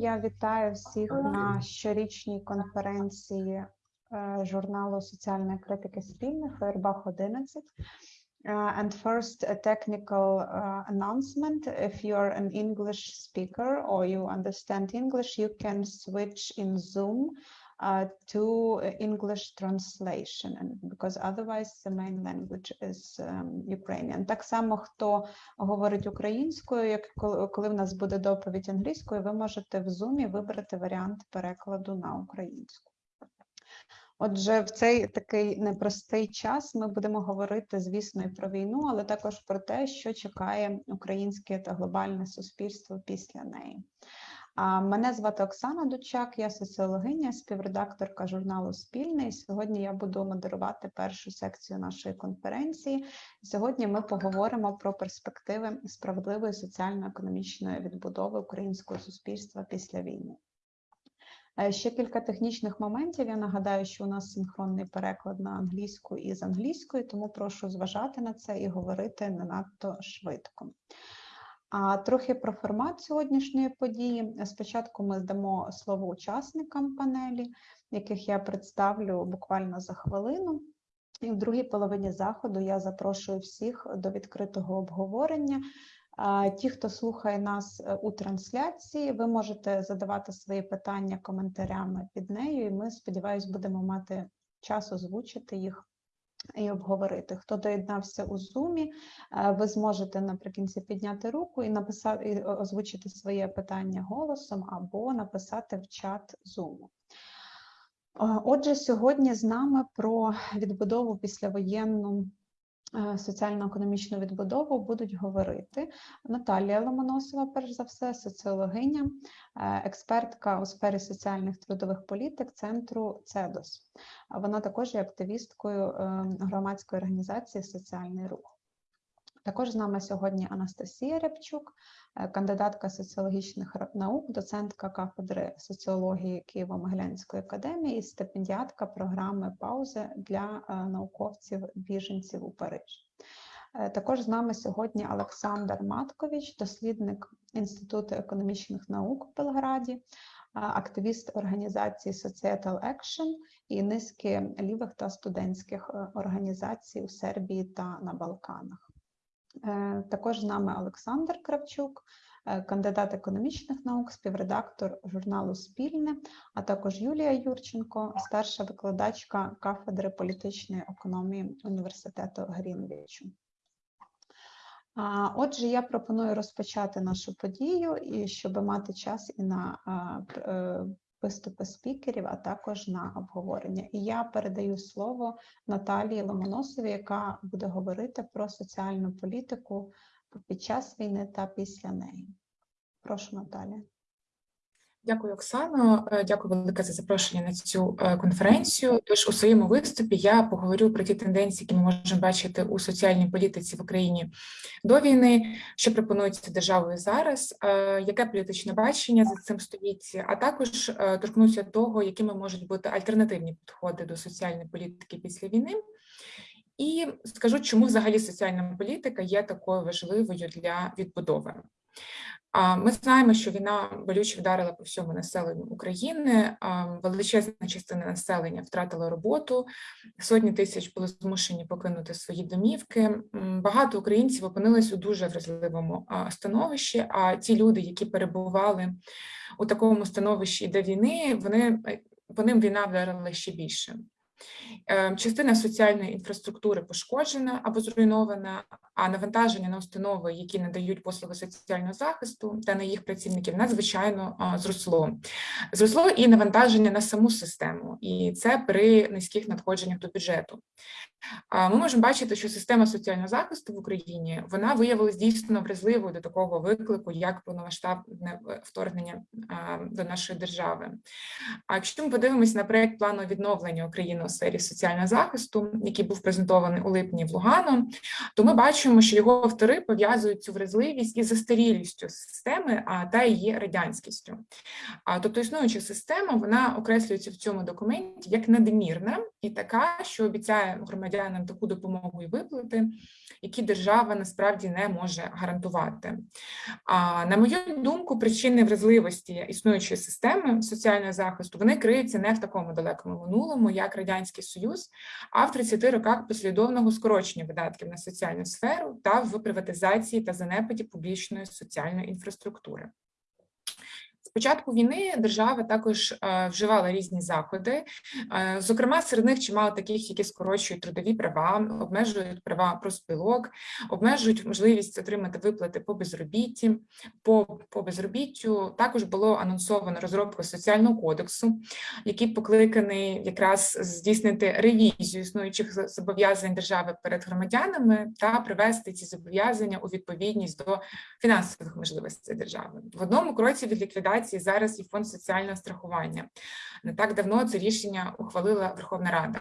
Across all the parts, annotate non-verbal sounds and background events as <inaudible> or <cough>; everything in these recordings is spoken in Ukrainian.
Я вітаю всіх на щорічній конференції е, журналу соціальної критики спільних Фейербах 11. Uh, and first, a technical uh, announcement. If you're an English speaker or you understand English, you can switch in Zoom uh, to English translation, and because otherwise the main language is um, Ukrainian. Так само, хто говорить українською, як коли, коли в нас буде доповідь англійською, ви можете в Zoom вибрати варіант перекладу на українську. Отже, в цей такий непростий час ми будемо говорити, звісно, і про війну, але також про те, що чекає українське та глобальне суспільство після неї. Мене звати Оксана Дучак, я соціологиня, співредакторка журналу Спільний. Сьогодні я буду модерувати першу секцію нашої конференції. Сьогодні ми поговоримо про перспективи справедливої соціально-економічної відбудови українського суспільства після війни. Е, Ще кілька технічних моментів. Я нагадаю, що у нас синхронний переклад на англійську і з англійської, тому прошу зважати на це і говорити не надто швидко. А трохи про формат сьогоднішньої події. Спочатку ми здамо слово учасникам панелі, яких я представлю буквально за хвилину. І в другій половині заходу я запрошую всіх до відкритого обговорення. Ті, хто слухає нас е, у трансляції, ви можете задавати свої питання коментарями під нею, і ми, сподіваюся, будемо мати час озвучити їх і обговорити. Хто доєднався у Zoom, е, ви зможете наприкінці підняти руку і написати і озвучити своє питання голосом або написати в чат Zoom. Отже, сьогодні з нами про відбудову післявоєнну Е, соціально-економічну відбудову будуть говорити Наталія Ломоносова, перш за все, соціологиня, е, експертка у сфері соціальних трудових політик центру ЦЕДОС. Вона також є активісткою е, громадської організації Соціальний рух. Також з нами сьогодні Анастасія Рябчук, кандидатка соціологічних наук, доцентка кафедри соціології Києво-Могилянської академії і стипендіатка програми паузи для науковців біженців у Парижі. Також з нами сьогодні Олександр Маткович, дослідник Інституту економічних наук в Белграді, активіст організації Societal Action і низки лівих та студентських організацій у Сербії та на Балканах. Е, також з нами Олександр Кравчук, е, кандидат економічних наук, співредактор журналу Спільне, а також Юлія Юрченко, старша викладачка кафедри політичної економії університету Грінвічу. Отже, я пропоную розпочати нашу подію, і щоб мати час і на е, виступи спікерів, а також на обговорення. І я передаю слово Наталії Ломоносові, яка буде говорити про соціальну політику під час війни та після неї. Прошу, Наталія. Дякую, Оксано. Е, дякую велике за запрошення на цю е, конференцію. Тож у своєму виступі я поговорю про ті тенденції, які ми можемо бачити у соціальній політиці в Україні до війни, що пропонується державою зараз, е, яке політичне бачення за цим стоїть, а також торкнуся того, якими можуть бути альтернативні підходи до соціальної політики після війни. І скажу, чому взагалі соціальна політика є такою важливою для відбудови. Ми знаємо, що війна болюче вдарила по всьому населенню України. Величезна частина населення втратила роботу, сотні тисяч були змушені покинути свої домівки. Багато українців опинились у дуже вразливому становищі. А ті люди, які перебували у такому становищі до війни, вони по ним війна вдарила ще більше. Ем, частина соціальної інфраструктури пошкоджена або зруйнована, а навантаження на установи, які надають послуги соціального захисту та на їх працівників, надзвичайно зросло. Зросло і навантаження на саму систему, і це при низьких надходженнях до бюджету. Ми можемо бачити, що система соціального захисту в Україні вона виявилась дійсно вразливою до такого виклику, як повномасштабне е, вторгнення до нашої держави. А якщо ми подивимося на проект плану відновлення України у сфері соціального захисту, який був презентований у липні в Лугану, то ми бачимо, що його автори пов'язують цю вразливість із застарілістю системи та її радянськістю. Тобто існуюча система вона окреслюється в цьому документі як надмірна і така, що обіцяє громадянам громадянам таку допомогу і виплати, які держава насправді не може гарантувати. А на мою думку, причини вразливості існуючої системи соціального захисту вони криються не в такому далекому минулому, як радянський союз, а в 30 роках послідовного скорочення видатків на соціальну сферу та в приватизації та занепаді публічної соціальної інфраструктури. Початку війни держава також е, вживала різні заходи. Е, Зокрема, серед них чимало таких, які скорочують трудові права, обмежують права профспілок, обмежують можливість отримати виплати по безробітті. По, по безробіттю також було анонсовано розробку соціального кодексу, який покликаний якраз здійснити ревізію існуючих зобов'язань держави перед громадянами та привести ці зобов'язання у відповідність до фінансових можливостей держави. В одному кроці від ліквідації зараз і фонд соціального страхування. Не так давно це рішення ухвалила Верховна Рада.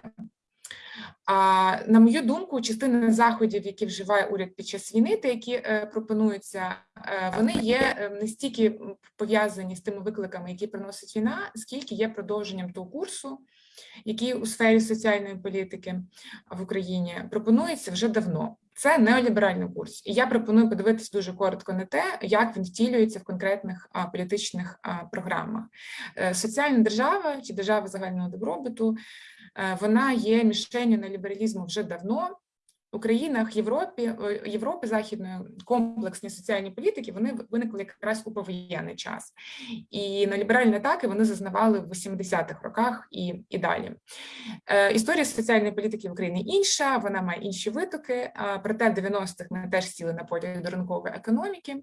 А на мою думку, частина заходів, які вживає уряд під час війни, та які е, пропонуються, е, вони є е, не стільки пов'язані з тими викликами, які приносить війна, скільки є продовженням того курсу, який у сфері соціальної політики в Україні пропонується вже давно. Це неоліберальний курс, і я пропоную подивитися дуже коротко на те, як він втілюється в конкретних а, політичних а, програмах. Е, Соціальна держава чи держава загального добробуту е, вона є мішенью неолібералізму вже давно. У країнах Європі, е, Європи західної комплексні соціальні політики вони виникли якраз у повоєнний час, і на ліберальні атаки вони зазнавали в 80-х роках і, і далі. Е, Історія соціальної політики в Україні інша, вона має інші витоки. Проте в 90-х ми теж сіли на потяг до ринкової економіки.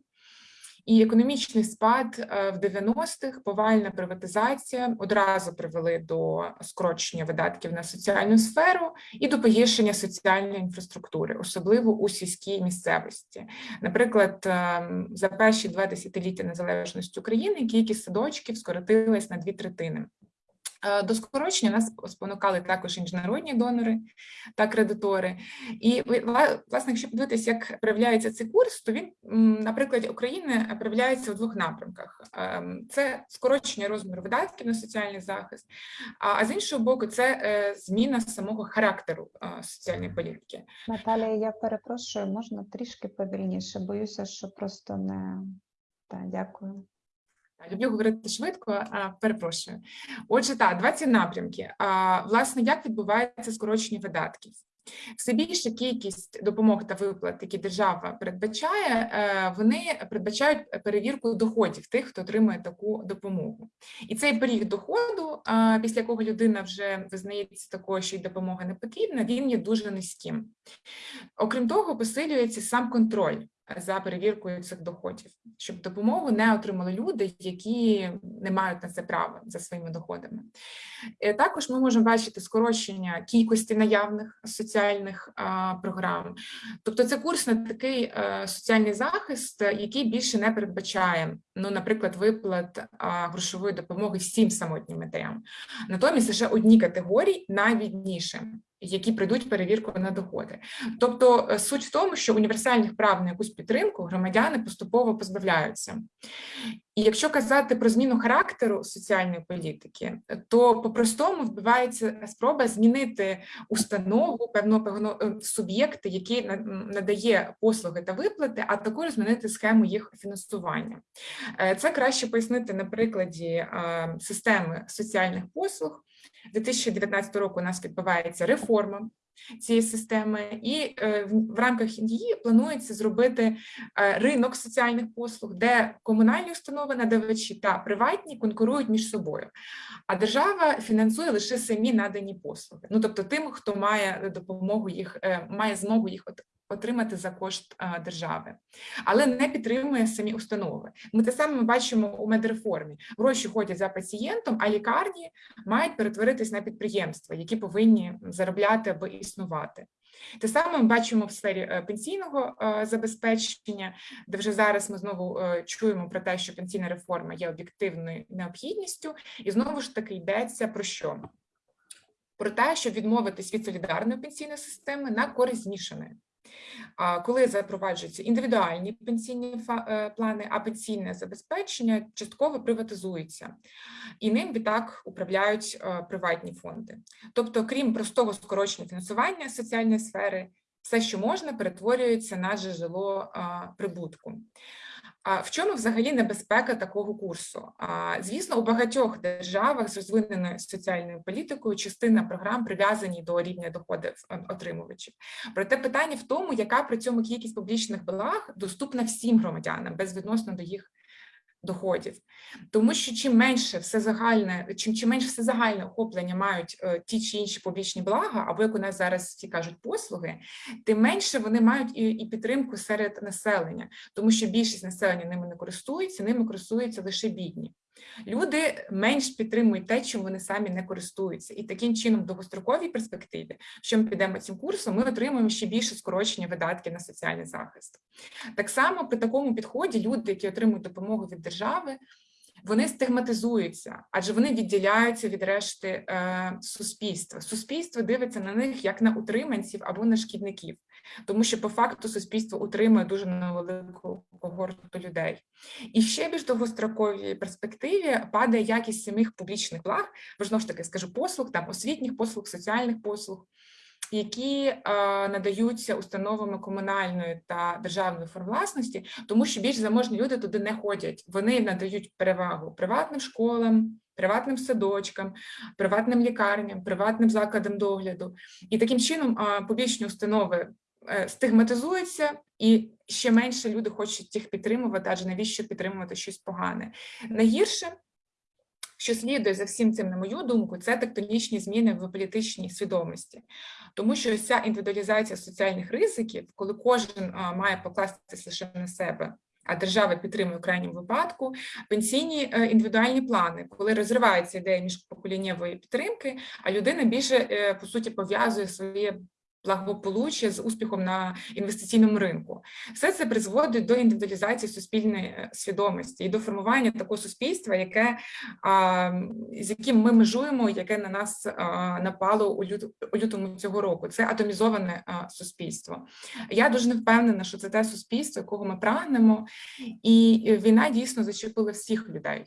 І економічний спад е, в 90-х, повальна приватизація одразу привели до скорочення видатків на соціальну сферу і до погіршення соціальної інфраструктури, особливо у сільській місцевості. Наприклад, ем, за перші два десятиліття незалежності України кількість садочків скоротилась на дві третини. Е, До скорочення нас спонукали також і міжнародні донори та кредитори. І ви- власне, якщо подивитися, як проявляється цей курс, то він м, на прикладі України проявляється у двох напрямках: Ем, це скорочення розміру видатків на соціальний захист, а а з іншого боку, це е, зміна самого характеру е, соціальної політики. Наталія, я перепрошую, можна трішки повільніше. Боюся, що просто не так, дякую. Люблю говорити швидко, перепрошую. Отже, так, 20 напрямки. Власне, як відбувається скорочення видатків? Все більша кількість допомог та виплат, які держава передбачає, е, вони передбачають перевірку доходів тих, хто отримує таку допомогу. І цей поріг доходу, після якого людина вже визнається такою, що й допомога не потрібна, він є дуже низьким. Окрім того, посилюється сам контроль за перевіркою цих доходів, щоб допомогу не отримали люди, які не мають на це права за своїми доходами. Е, Також ми можемо бачити скорочення кількості наявних соціальних програм. Тобто, це курс на такий е, соціальний захист, е, який більше не передбачає, ну, наприклад, виплат а, грошової допомоги всім самотнім матерям. Натомість лише одні категорії найбідніші, Які прийдуть перевірку на доходи, тобто е, суть в тому, що універсальних прав на якусь підтримку громадяни поступово позбавляються. І якщо казати про зміну характеру соціальної політики, то по-простому вбивається спроба змінити установу, певно, певно е, суб'єкти, який на- надає послуги та виплати, а також змінити схему їх фінансування. Е, Це краще пояснити на прикладі е, системи соціальних послуг. 2019 року у нас відбувається реформа цієї системи, і е, в рамках її планується зробити е, ринок соціальних послуг, де комунальні установи, надавачі та приватні конкурують між собою. А держава фінансує лише самі надані послуги. Ну тобто, тим, хто має допомогу їх, е, має змогу їх отримати за кошт е, держави, але не підтримує самі установи. Ми те саме бачимо у медреформі. Гроші ходять за пацієнтом, а лікарні мають перетворитись на підприємства, які повинні заробляти аби існувати. Те саме ми бачимо в сфері е, пенсійного е, забезпечення, де вже зараз ми знову чуємо про те, що пенсійна реформа є об'єктивною необхідністю, і знову ж таки йдеться про що? Про те, щоб відмовитись від солідарної пенсійної системи на користь змішаної. Коли запроваджуються індивідуальні пенсійні е, плани, а пенсійне забезпечення частково приватизується, і ним відтак управляють е, приватні фонди. Тобто, крім простого скорочення фінансування соціальної сфери, все, що можна, перетворюється на джерело прибутку. А в чому взагалі небезпека такого курсу? А, звісно, у багатьох державах з розвиненою соціальною політикою частина програм прив'язані до рівня доходів е, отримувачів. Проте питання в тому, яка при цьому кількість публічних благ доступна всім громадянам безвідносно до їх доходів. Тому що чим менше все загальне, чим, чим менше все загальне охоплення мають е, ті чи інші публічні блага, або як у нас зараз всі кажуть, послуги, тим менше вони мають і, і підтримку серед населення, тому що більшість населення ними не користується, ними користуються лише бідні. Люди менш підтримують те, чим вони самі не користуються, і таким чином, в довгостроковій перспективі, що ми підемо цим курсом, ми отримуємо ще більше скорочення видатків на соціальний захист. Так само при такому підході люди, які отримують допомогу від держави, вони стигматизуються, адже вони відділяються від решти е, суспільства. Суспільство дивиться на них як на утриманців або на шкідників, тому що по факту суспільство утримує дуже невелику когорту людей. І ще більш довгостроковій перспективі падає якість самих публічних благ, бо ж таки скажу послуг, там освітніх послуг, соціальних послуг, які е, надаються установами комунальної та державної форм власності, тому що більш заможні люди туди не ходять. Вони надають перевагу приватним школам. Приватним садочкам, приватним лікарням, приватним закладам догляду, і таким чином а, публічні установи е, стигматизуються, і ще менше люди хочуть їх підтримувати, адже навіщо підтримувати щось погане. Найгірше, що слідує за всім цим, на мою думку, це тектонічні зміни в політичній свідомості, тому що ця індивідуалізація соціальних ризиків, коли кожен має покластися лише на себе. А держава підтримує в крайньому випадку пенсійні е, індивідуальні плани, коли розривається ідея міжпоколіннєвої підтримки, а людина більше е, по суті пов'язує своє благополуччя з успіхом на інвестиційному ринку. Все це призводить до індивідуалізації суспільної е, свідомості і до формування такого суспільства, яке з яким ми межуємо, яке на нас напало у, у лютому цього року. Це атомізоване суспільство. Я дуже не впевнена, що це те суспільство, якого ми прагнемо, і війна дійсно зачепила всіх людей.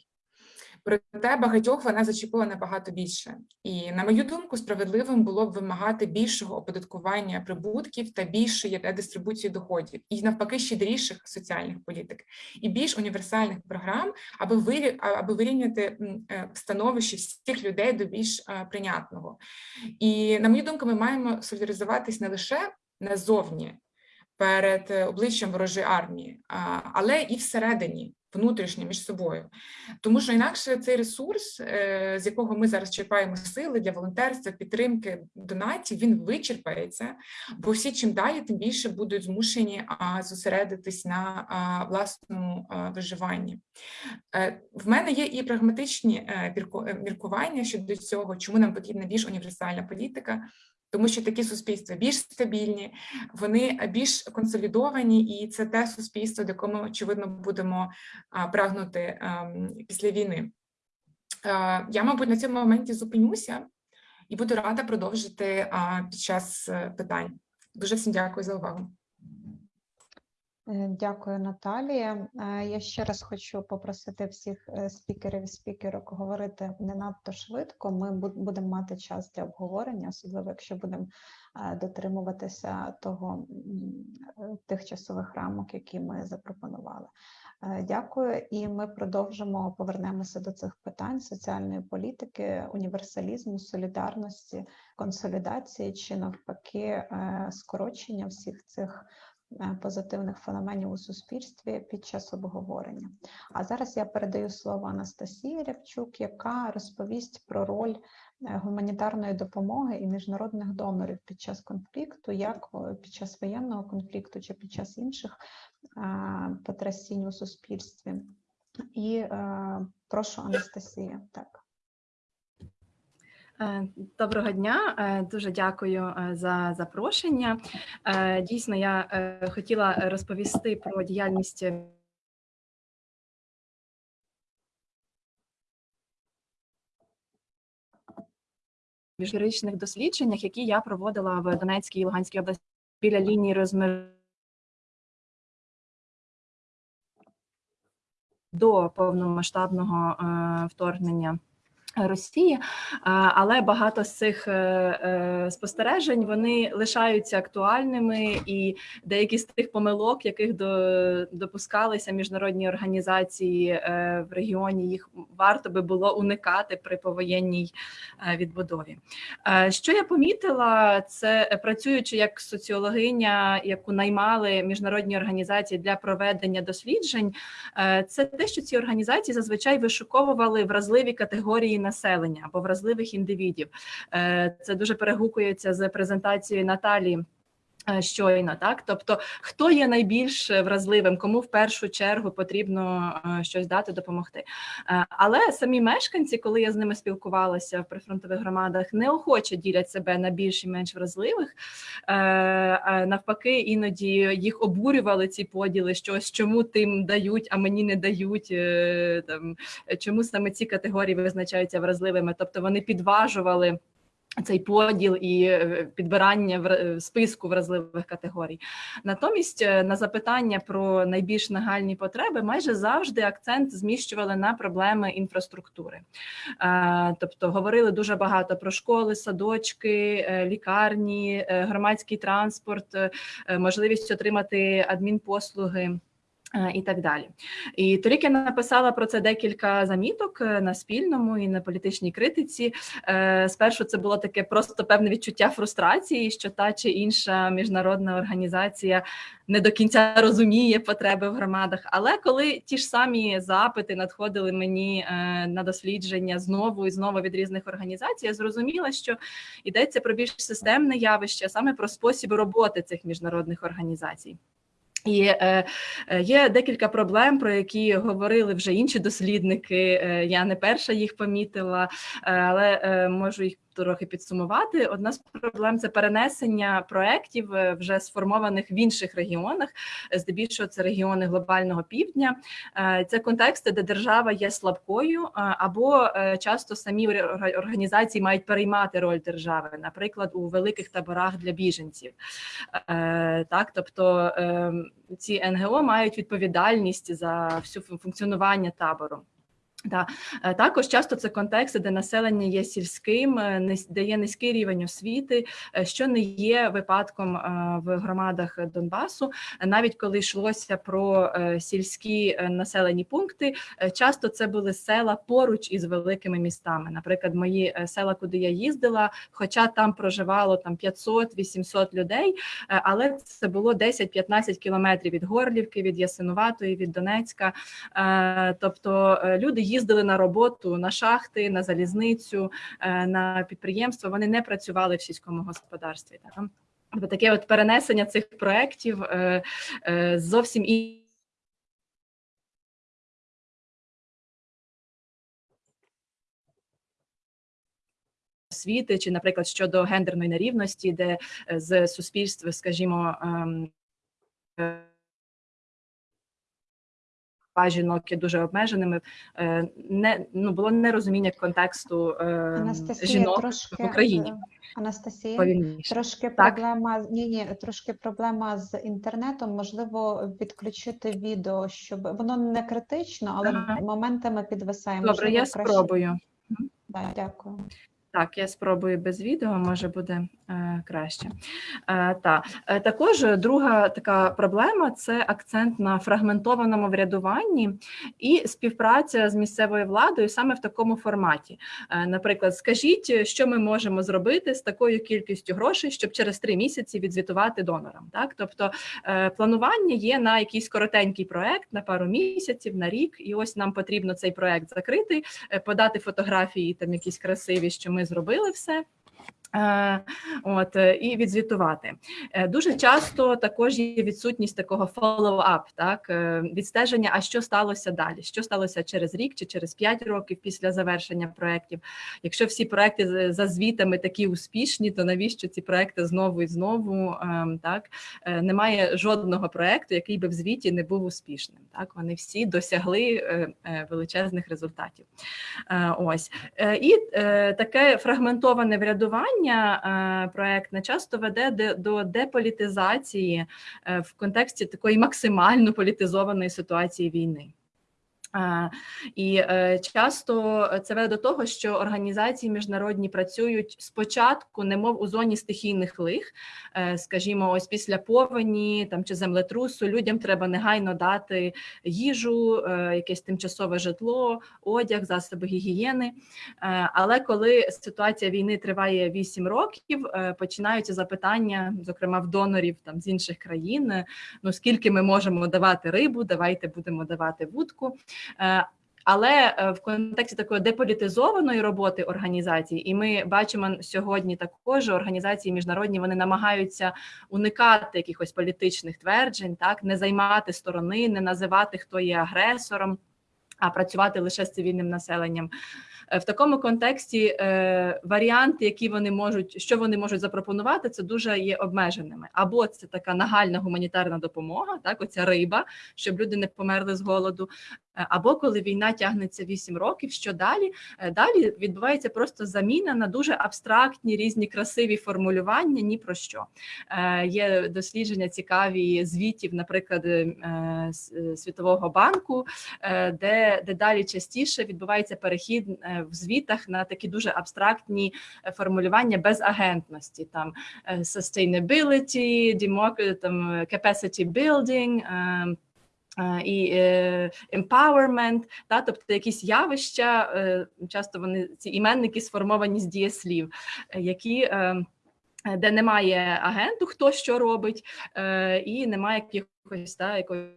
Проте багатьох вона зачепила набагато більше, і на мою думку, справедливим було б вимагати більшого оподаткування прибутків та більшої дистрибуції доходів, і навпаки щедріших соціальних політик, і більш універсальних програм, аби вирі... аби вирівняти е, становище всіх людей до більш е, прийнятного. І на мою думку, ми маємо солідаризуватись не лише назовні перед е, обличчям ворожої армії, але і всередині внутрішньо між собою, тому що інакше цей ресурс, е, з якого ми зараз черпаємо сили для волонтерства, підтримки донатів, він вичерпається, бо всі чим далі, тим більше будуть змушені зосередитись на власному виживанні. Е, В мене є і прагматичні е, мірку- міркування щодо цього, чому нам потрібна більш універсальна політика. Тому що такі суспільства більш стабільні, вони більш консолідовані, і це те суспільство, до якого ми, очевидно будемо прагнути ем, після війни. Е, Я, мабуть, на цьому моменті зупинюся і буду рада продовжити під час е, питань. Дуже всім дякую за увагу. Е, Дякую, Наталія. Я ще раз хочу попросити всіх спікерів і спікерок говорити не надто швидко. Ми будемо мати час для обговорення, особливо якщо будемо дотримуватися того тих часових рамок, які ми запропонували. Е, Дякую, і ми продовжимо повернемося до цих питань соціальної політики, універсалізму, солідарності, консолідації чи навпаки е, скорочення всіх цих е, позитивних феноменів у суспільстві під час обговорення. А зараз я передаю слово Анастасії Рябчук, яка розповість про роль гуманітарної допомоги і міжнародних донорів під час конфлікту, як під час воєнного конфлікту чи під час інших е, потрясінь у суспільстві. І е, прошу Анастасія. Так. Е, Доброго дня, Е, дуже дякую е, за запрошення. Е, Дійсно, я е, хотіла розповісти про діяльність. В дослідженнях, які я проводила в Донецькій і Луганській області. біля лінії розмежування до повномасштабного е, вторгнення. Росії, е, але багато з цих е, е, спостережень вони лишаються актуальними, і деякі з тих помилок, яких до, допускалися міжнародні організації в регіоні, їх варто би було уникати при повоєнній відбудові. Що я помітила, це працюючи як соціологиня, яку наймали міжнародні організації для проведення досліджень. Це те, що ці організації зазвичай вишуковували вразливі категорії населення або вразливих індивідів. Е, Це дуже перегукується з презентацією Наталі. Е, Щойно, так тобто, хто є найбільш вразливим, кому в першу чергу потрібно е, щось дати, допомогти. Е, Але самі мешканці, коли я з ними спілкувалася в прифронтових громадах, неохоче ділять себе на більш і менш вразливих. Е, Навпаки, іноді їх обурювали ці поділи, що ось чому тим дають, а мені не дають. е, Там чому саме ці категорії визначаються вразливими? Тобто вони підважували. Цей поділ і е, підбирання в списку вразливих категорій. Натомість е, на запитання про найбільш нагальні потреби майже завжди акцент зміщували на проблеми інфраструктури. Е, Тобто говорили дуже багато про школи, садочки, е, лікарні, е, громадський транспорт, е, можливість отримати адмінпослуги. Е, І так далі, і торік я написала про це декілька заміток е, на спільному і на політичній критиці. Е, Спершу це було таке просто певне відчуття фрустрації, що та чи інша міжнародна організація не до кінця розуміє потреби в громадах. Але коли ті ж самі запити надходили мені на дослідження знову і знову від різних організацій, я зрозуміла, що йдеться про більш системне явище, а саме про спосіб роботи цих міжнародних організацій. І е, е, є декілька проблем, про які говорили вже інші дослідники. Е, я не перша їх помітила, е, але можу їх трохи підсумувати. Одна з проблем це перенесення проєктів е, вже сформованих в інших регіонах. Е, Здебільшого це регіони глобального півдня. Е, Це контексти, де держава є слабкою, або часто самі ор- організації мають переймати роль держави, наприклад, у великих таборах для біженців. Так, тобто е, ці НГО мають відповідальність за всю фун- функціонування табору. Да. Е, Також часто це контексти, де населення є сільським, е, де є низький рівень освіти, е, що не є випадком в громадах Донбасу. Навіть коли йшлося про сільські населені пункти, часто це були села поруч із великими містами. Наприклад, мої села, куди я їздила, хоча там проживало там 500-800 людей, але це було 10-15 кілометрів від Горлівки, від Ясинуватої, від Донецька. Тобто люди їздили на роботу на шахти, на залізницю, е, на підприємства. Вони не працювали в сільському господарстві. Таке от перенесення цих проєктів е, е, зовсім і. Освіти, чи, наприклад, щодо гендерної нерівності, де з суспільства, скажімо, ем, жінок є дуже обмеженими. Е, Не ну було нерозуміння контексту е, Анастасія, жінок трошки в Україні. е, Анастасія, повільніше. трошки Так. проблема. Ні, ні, трошки проблема з інтернетом. Можливо, відключити відео, щоб воно не критично, але Ага. моментами підвисає. Добре, Можливо, я краще- спробую. Да, дякую. Так, я спробую без відео, може буде е, краще. Е, та. Е, також друга така проблема це акцент на фрагментованому врядуванні і співпраця з місцевою владою саме в такому форматі. Е, наприклад, скажіть, що ми можемо зробити з такою кількістю грошей, щоб через три місяці відзвітувати донорам. Так, тобто е, планування є на якийсь коротенький проект на пару місяців, на рік, і ось нам потрібно цей проект закрити, е, подати фотографії там якісь красиві, що ми зробили все. Е, От е, і відзвітувати Е, дуже часто також є відсутність такого follow-up, так відстеження. А що сталося далі? Що сталося через рік чи через 5 років після завершення проєктів? Якщо всі проекти за звітами такі успішні, то навіщо ці проекти знову і знову? ем, Так немає жодного проекту, який би в звіті не був успішним. Так вони всі досягли величезних результатів. Ось і таке фрагментоване врядування управління е, проектне часто веде до деполітизації е, в контексті такої максимально політизованої ситуації війни. Е, І е, часто це веде до того, що організації міжнародні працюють спочатку, немов у зоні стихійних лих. Е, Скажімо, ось після повені там чи землетрусу людям треба негайно дати їжу, е, якесь тимчасове житло, одяг, засоби гігієни. Е, Але коли ситуація війни триває 8 років, е, починаються запитання, зокрема в донорів там з інших країн. е, Ну скільки ми можемо давати рибу, давайте будемо давати вудку. Е, Але е, в контексті такої деполітизованої роботи організацій, і ми бачимо сьогодні також організації міжнародні вони намагаються уникати якихось політичних тверджень, так не займати сторони, не називати хто є агресором, а працювати лише з цивільним населенням. Е, В такому контексті е, варіанти, які вони можуть, що вони можуть запропонувати, це дуже є обмеженими. Або це така нагальна гуманітарна допомога, так оця риба, щоб люди не померли з голоду. Е, Або коли війна тягнеться 8 років, що далі? Далі відбувається просто заміна на дуже абстрактні різні красиві формулювання ні про що. Є дослідження цікаві звітів, наприклад, Світового банку, де, де далі частіше відбувається перехід в звітах на такі дуже абстрактні е, формулювання без агентності, там е, sustainability, democ- там е, capacity building. е, е, І е, empowerment, та тобто якісь явища, е, часто вони ці іменники сформовані з дієслів, е, які е, е, де немає агенту, хто що робить, е, і немає якихось та якої.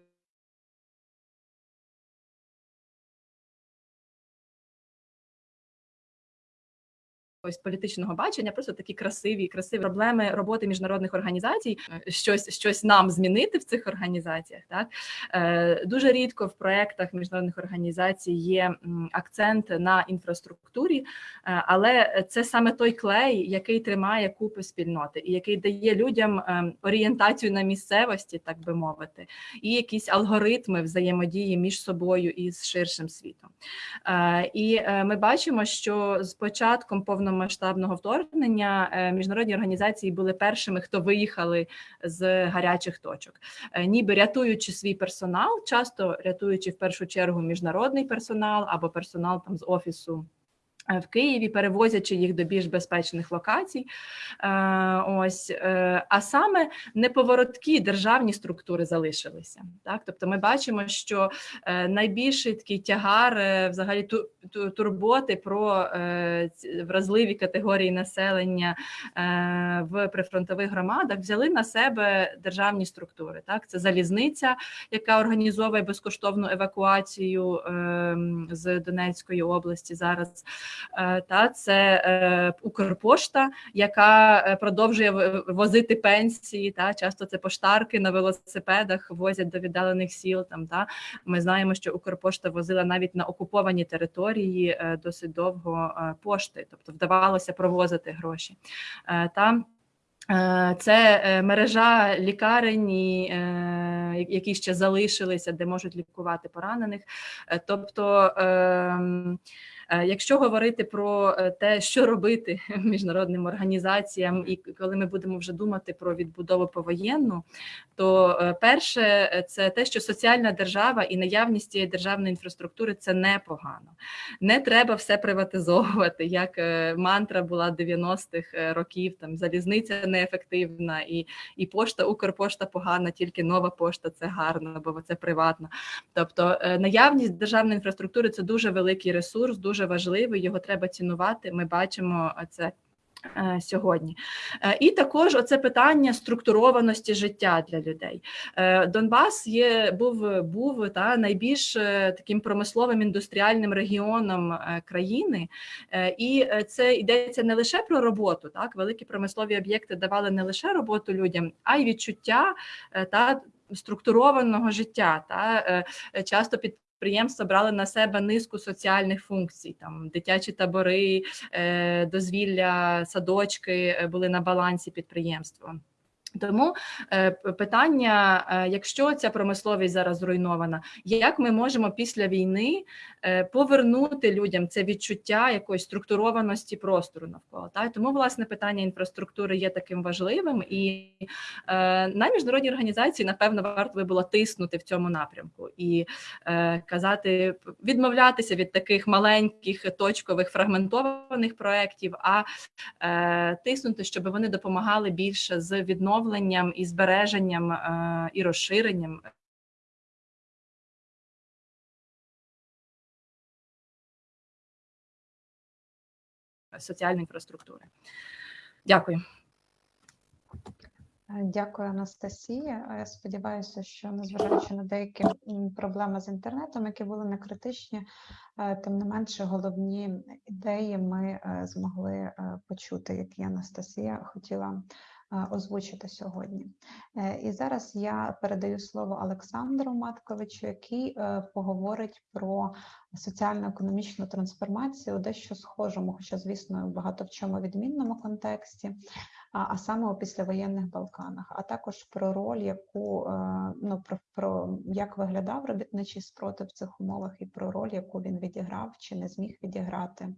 Ось політичного бачення, просто такі красиві, красиві проблеми роботи міжнародних організацій, е, щось, щось нам змінити в цих організаціях. Так е, дуже рідко в проектах міжнародних організацій є акцент на інфраструктурі, е, але це саме той клей, який тримає купи спільноти, і який дає людям орієнтацію на місцевості, так би мовити, і якісь алгоритми взаємодії між собою і з ширшим світом. І ми бачимо, що з початком повномасштабного вторгнення е, міжнародні організації були першими, хто виїхали з гарячих точок, Е, ніби рятуючи свій персонал, часто рятуючи в першу чергу міжнародний персонал або персонал там з офісу. Е, В Києві перевозячи їх до більш безпечних локацій, Е, ось е, а саме неповороткі державні структури залишилися. Так, тобто, ми бачимо, що найбільший такий тягар, взагалі ту, ту- турботи про вразливі категорії населення в прифронтових громадах взяли на себе державні структури. Так, це залізниця, яка організовує безкоштовну евакуацію е, з Донецької області зараз. Е, та це е, Укрпошта, яка е, продовжує возити пенсії. Та часто це поштарки на велосипедах возять до віддалених сіл. Там та ми знаємо, що Укрпошта возила навіть на окуповані території досить довго пошти, тобто вдавалося провозити гроші. Та Це мережа лікарень, які ще залишилися, де можуть лікувати поранених. Тобто, ем, якщо говорити про е, те, що робити <laughs> міжнародним організаціям, і коли ми будемо вже думати про відбудову повоєнну, то е, перше е, це те, що соціальна держава і наявність цієї державної інфраструктури це непогано. Не треба все приватизовувати, <laughs> як е, мантра була 90-х е, років. Там залізниця неефективна, і, і пошта, Укрпошта погана, тільки нова пошта це гарно, бо це приватно. Тобто е, наявність державної інфраструктури це дуже великий ресурс, дуже важливий. Його треба цінувати. Ми бачимо це. е, Сьогодні Е, і також оце питання структурованості життя для людей. Е, Донбас є був був та найбільш таким промисловим індустріальним регіоном країни, і це йдеться не лише про роботу. Так, великі промислові об'єкти давали не лише роботу людям, а й відчуття та структурованого життя. Та часто під Підприємства брали на себе низку соціальних функцій, там дитячі табори, е, дозвілля, садочки е, були на балансі підприємства. Тому е, питання: е, якщо ця промисловість зараз зруйнована, як ми можемо після війни е, повернути людям це відчуття якоїсь структурованості простору навколо? Та? Тому власне питання інфраструктури є таким важливим, і на міжнародній організації напевно варто би було тиснути в цьому напрямку і казати, відмовлятися від таких маленьких точкових фрагментованих проєктів, а тиснути, щоб вони допомагали більше з відновленням і збереженням е, і розширенням. Соціальної інфраструктури. Дякую. Е, Дякую, Анастасія. Е, Я сподіваюся, що незважаючи на деякі проблеми з інтернетом, які були не критичні, е, тим не менше головні ідеї ми е, змогли е, почути, які Анастасія хотіла е, озвучити сьогодні. Е, І зараз я передаю слово Олександру Матковичу, який е, поговорить про соціально-економічну трансформацію у дещо схожому, хоча, звісно, багато в чому відмінному контексті а, саме у післявоєнних Балканах, а також про роль, яку е, ну про, про як виглядав робітничий спротив в цих умовах, і про роль, яку він відіграв чи не зміг відіграти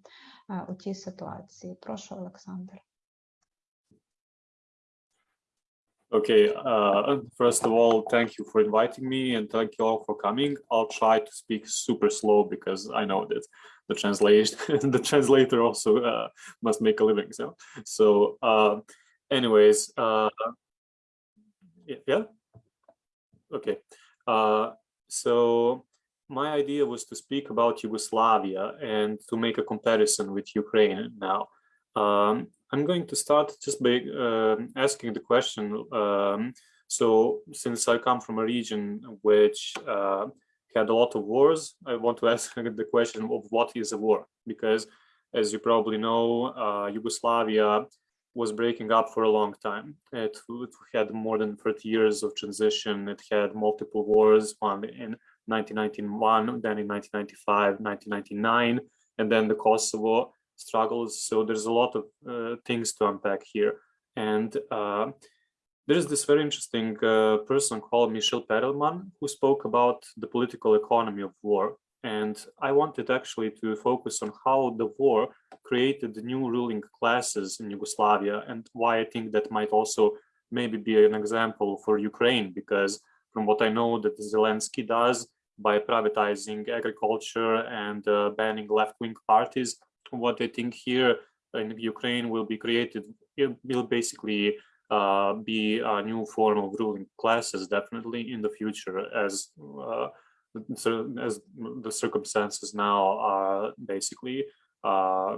у тій ситуації. Прошу, Олександр. Okay, uh, first of all, thank you for inviting me and thank you all for coming. I'll try to speak super slow because I know that the translation, <laughs> the translator also uh, must make a living. So, so, uh, anyways, uh, yeah, yeah? okay. Uh, so my idea was to speak about Yugoslavia and to make a comparison with Ukraine now. Um, I'm going to start just by uh, asking the question. Um, so, since I come from a region which uh, had a lot of wars, I want to <laughs> ask the question of what is a war? Because, as you probably know, uh, Yugoslavia was breaking up for a long time. It, it had more than 30 years of transition. It had multiple wars, one in 1991, then in 1995, 1999, and then the Kosovo struggles. So there's a lot of uh, things to unpack here. And uh, there's this very interesting uh, person called Michel Perelman who spoke about the political economy of war. And I wanted actually to focus on how the war created the new ruling classes in Yugoslavia and why I think that might also maybe be an example for Ukraine, because from what I know that Zelensky does by privatizing agriculture and uh, banning left-wing parties, what I think here in Ukraine will be created, it will basically uh, be a new form of ruling classes, definitely in the future, as uh, as the circumstances now are basically, uh,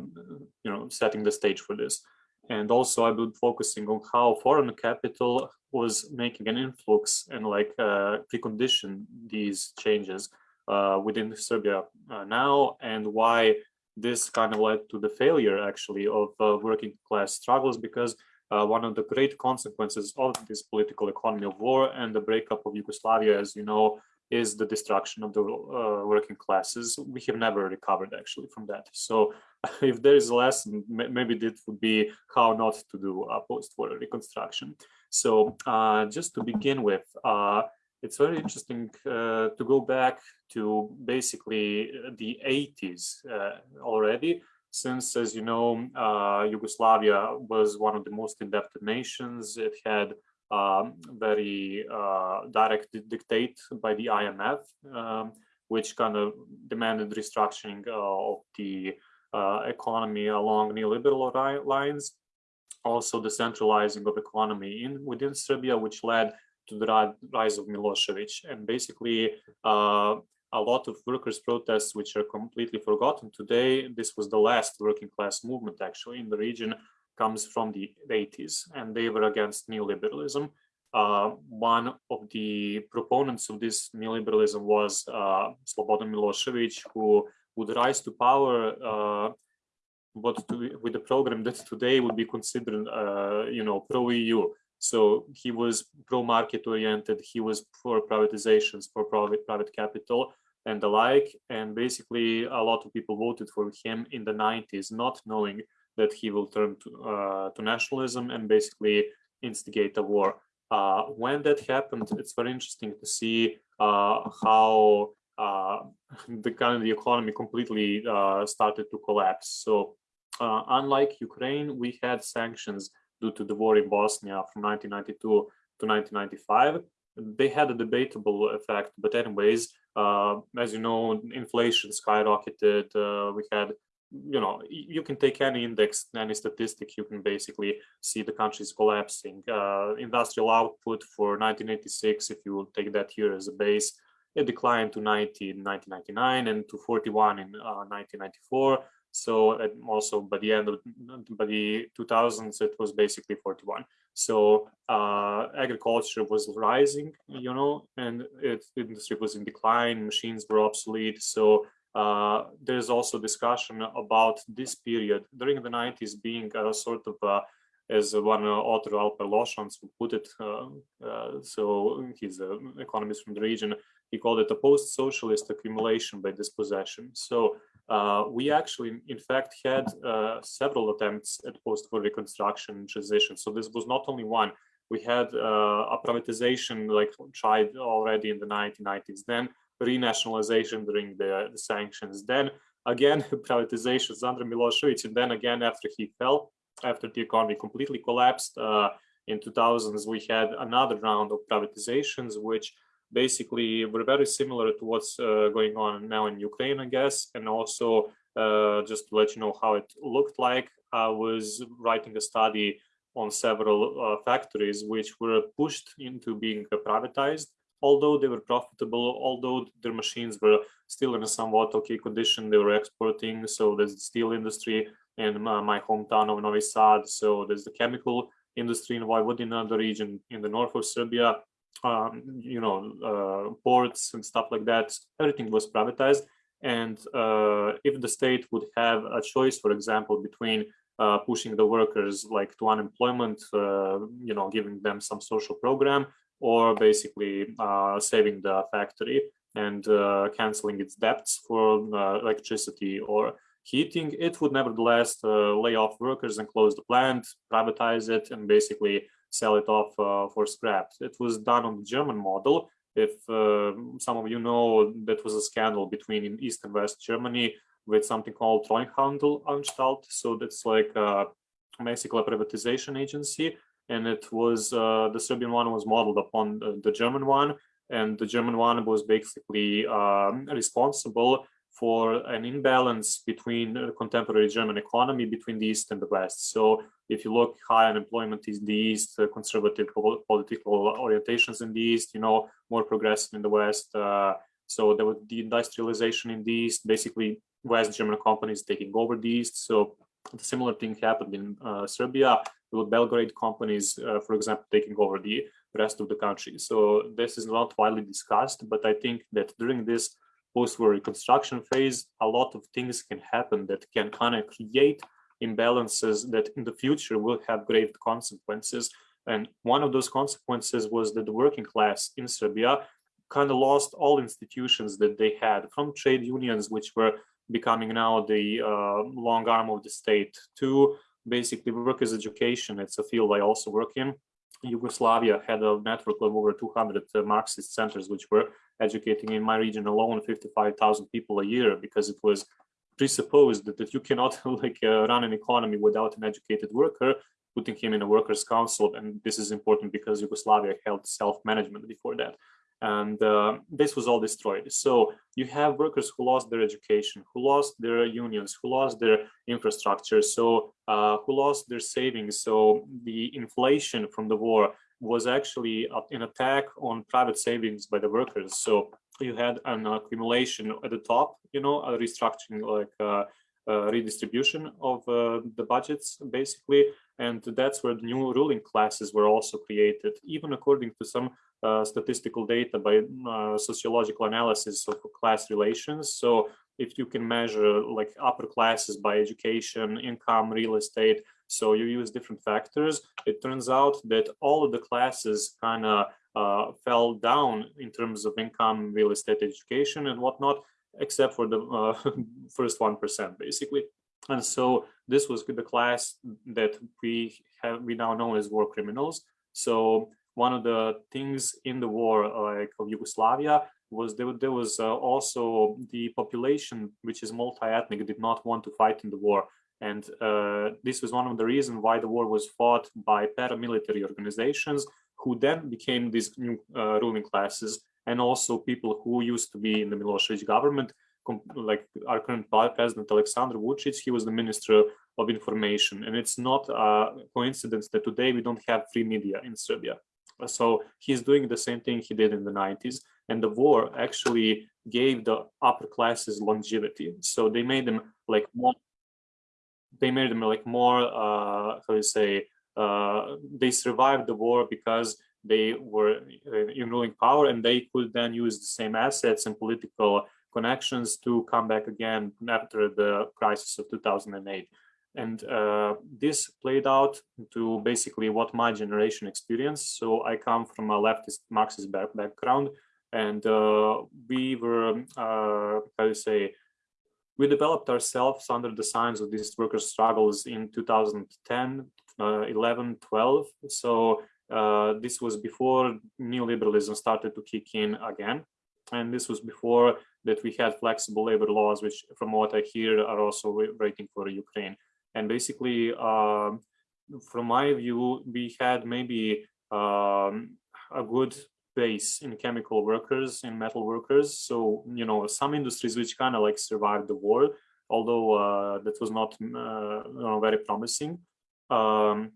you know, setting the stage for this. And also, I've been focusing on how foreign capital was making an influx and like uh, precondition these changes uh, within Serbia uh, now, and why this kind of led to the failure actually of uh, working class struggles because uh, one of the great consequences of this political economy of war and the breakup of Yugoslavia, as you know, is the destruction of the uh, working classes. We have never recovered actually from that. So, <laughs> if there is a lesson, maybe that would be how not to do a post-war reconstruction. So, uh, just to begin with, uh, it's very interesting uh, to go back to basically the 80s uh, already, since, as you know, uh, Yugoslavia was one of the most indebted nations. It had um, very uh, direct dictate by the IMF, um, which kind of demanded restructuring of the uh, economy along neoliberal lines. Also, the centralizing of economy in within Serbia, which led to the rise of Milosevic, and basically uh, a lot of workers' protests, which are completely forgotten today. This was the last working class movement actually in the region comes from the 80s, and they were against neoliberalism. Uh, one of the proponents of this neoliberalism was uh, Slobodan Milosevic, who would rise to power, uh, but to, with a program that today would be considered, uh, you know, pro-EU. So he was pro-market oriented. He was for privatizations, for private private capital, and the like. And basically, a lot of people voted for him in the 90s, not knowing that he will turn to, uh, to nationalism and basically instigate a war. Uh, when that happened, it's very interesting to see uh, how uh, <laughs> the kind of the economy completely uh, started to collapse. So uh, unlike Ukraine, we had sanctions due to the war in Bosnia from 1992 to 1995. They had a debatable effect, but anyways, uh, as you know, inflation skyrocketed. we had you know, you can take any index, any statistic, you can basically see the countries collapsing. Uh, industrial output for 1986, if you will take that year as a base, it declined to 90 in 1999 and to 41 in uh, 1994. So also by the end of by the 2000s, it was basically 41. So uh, agriculture was rising, you know, and it, industry was in decline, machines were obsolete. So uh, there's also discussion about this period during the 90s being a sort of a, as one author Alper Lošans put it, uh, uh, so he's an economist from the region, he called it a post-socialist accumulation by dispossession. So uh, we actually, in fact, had uh, several attempts at post-war reconstruction transition. So this was not only one. We had uh, a privatization like tried already in the 1990s. Then renationalization during the, the sanctions. Then again, <laughs> privatizations under Milosevic, and then again after he fell, after the economy completely collapsed uh, in 2000s, we had another round of privatizations, which basically were very similar to what's uh, going on now in Ukraine, I guess. And also, uh, just to let you know how it looked like, I was writing a study on several uh, factories which were pushed into being privatized although they were profitable, although their machines were still in a somewhat okay condition, they were exporting. So there's the steel industry in my hometown of Novi Sad. So there's the chemical industry in Vojvodina, the region in the north of Serbia, um, you know, uh, ports and stuff like that. Everything was privatized. And uh, if the state would have a choice, for example, between uh, pushing the workers like to unemployment, uh, you know, giving them some social program, or basically uh, saving the factory and uh, canceling its debts for uh, electricity or heating, it would nevertheless uh, lay off workers and close the plant, privatize it, and basically sell it off uh, for scrap. It was done on the German model. If uh, some of you know, that was a scandal between East and West Germany with something called Treuhandelsanstalt. So that's like basically a privatization agency and it was uh, the Serbian one was modeled upon the, the, German one, and the German one was basically um, responsible for an imbalance between the contemporary German economy between the East and the West. So if you look high unemployment in the East, uh, conservative political orientations in the East, you know, more progressive in the West. Uh, so there was the industrialization in the East, basically West German companies taking over the East. So the similar thing happened in uh, Serbia with Belgrade companies, uh, for example, taking over the rest of the country. So this is not widely discussed, but I think that during this post-war reconstruction phase, a lot of things can happen that can kind of create imbalances that in the future will have grave consequences. And one of those consequences was that the working class in Serbia kind of lost all institutions that they had from trade unions, which were becoming now the uh, long arm of the state, to basically workers' education. It's a field I also work in. Yugoslavia had a network of over 200 uh, Marxist centers, which were educating in my region alone 55,000 people a year because it was presupposed that, you cannot <laughs> like uh, run an economy without an educated worker, putting him in a workers' council. And this is important because Yugoslavia held self-management before that and uh, this was all destroyed. So you have workers who lost their education, who lost their unions, who lost their infrastructure, so uh, who lost their savings. So the inflation from the war was actually an attack on private savings by the workers. So you had an accumulation at the top, you know, a restructuring like uh, uh, redistribution of uh, the budgets, basically. And that's where the new ruling classes were also created, even according to some statistical data by uh, sociological analysis of class relations. So if you can measure like upper classes by education, income, real estate, so you use different factors, it turns out that all of the classes kind of uh, fell down in terms of income, real estate, education, and whatnot, except for the uh, <laughs> first 1%, basically. And so this was the class that we have we now know as war criminals. So one of the things in the war like of Yugoslavia was there, there was uh, also the population which is multi-ethnic did not want to fight in the war. And uh, this was one of the reasons why the war was fought by paramilitary organizations who then became these new uh, ruling classes and also people who used to be in the Milosevic government like our current president Alexander Vucic, he was the minister of information. And it's not a coincidence that today we don't have free media in Serbia so he's doing the same thing he did in the 90s and the war actually gave the upper classes longevity. So they made them like more they made them like more uh how do you say uh they survived the war because they were uh, in ruling power and they could then use the same assets and political connections to come back again after the crisis of 2008 and uh, this played out to basically what my generation experienced. So I come from a leftist Marxist back background, and uh, we were, uh, how to say, we developed ourselves under the signs of these worker struggles in 2010, uh, 11, 12. So uh, this was before neoliberalism started to kick in again. And this was before that we had flexible labor laws, which from what I hear are also waiting for Ukraine. And basically, um, from my view, we had maybe um, a good base in chemical workers and metal workers. So, you know, some industries which kind of like survived the war, although uh, that was not uh, very promising. Um,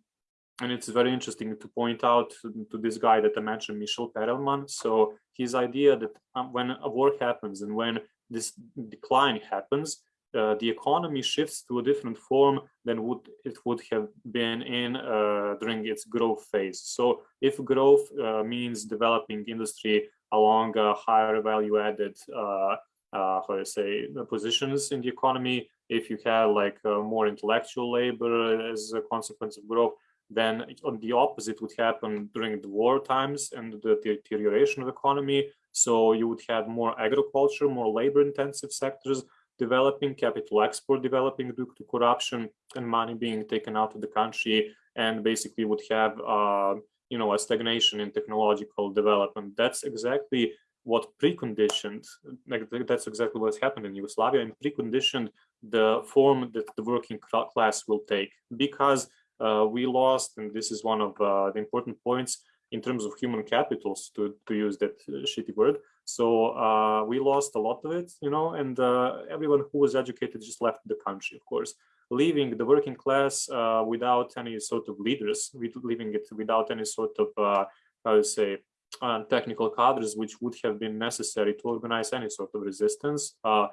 and it's very interesting to point out to, this guy that I mentioned, Michel Perelman. So his idea that um, when a war happens and when this decline happens, uh, the economy shifts to a different form than would it would have been in uh, during its growth phase. So if growth uh, means developing industry along higher value added uh, how do say positions in the economy, if you have like more intellectual labor as a consequence of growth, then on the opposite would happen during the war times and the deterioration of economy. So you would have more agriculture, more labor intensive sectors developing, capital export developing due to corruption and money being taken out of the country and basically would have, uh, you know, a stagnation in technological development. That's exactly what preconditioned, like that's exactly what's happened in Yugoslavia and preconditioned the form that the working class will take because uh, we lost, and this is one of uh, the important points in terms of human capitals, to, to use that uh, shitty word, so uh, we lost a lot of it, you know, and uh, everyone who was educated just left the country, of course, leaving the working class uh, without any sort of leaders, leaving it without any sort of, uh, how to say, uh, technical cadres, which would have been necessary to organize any sort of resistance. Uh,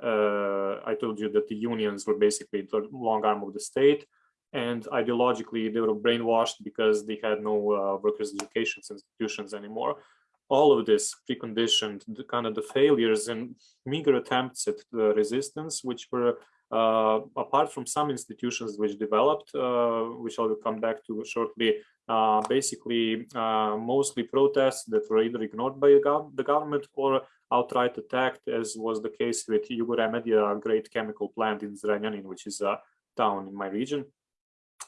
I told you that the unions were basically the long arm of the state and ideologically they were brainwashed because they had no uh, workers education institutions anymore all of this preconditioned the kind of the failures and meager attempts at the resistance, which were uh, apart from some institutions which developed, uh, which I will come back to shortly, uh, basically uh, mostly protests that were either ignored by the government or outright attacked, as was the case with Jugoremedia, a great chemical plant in Zrenjanin, which is a town in my region.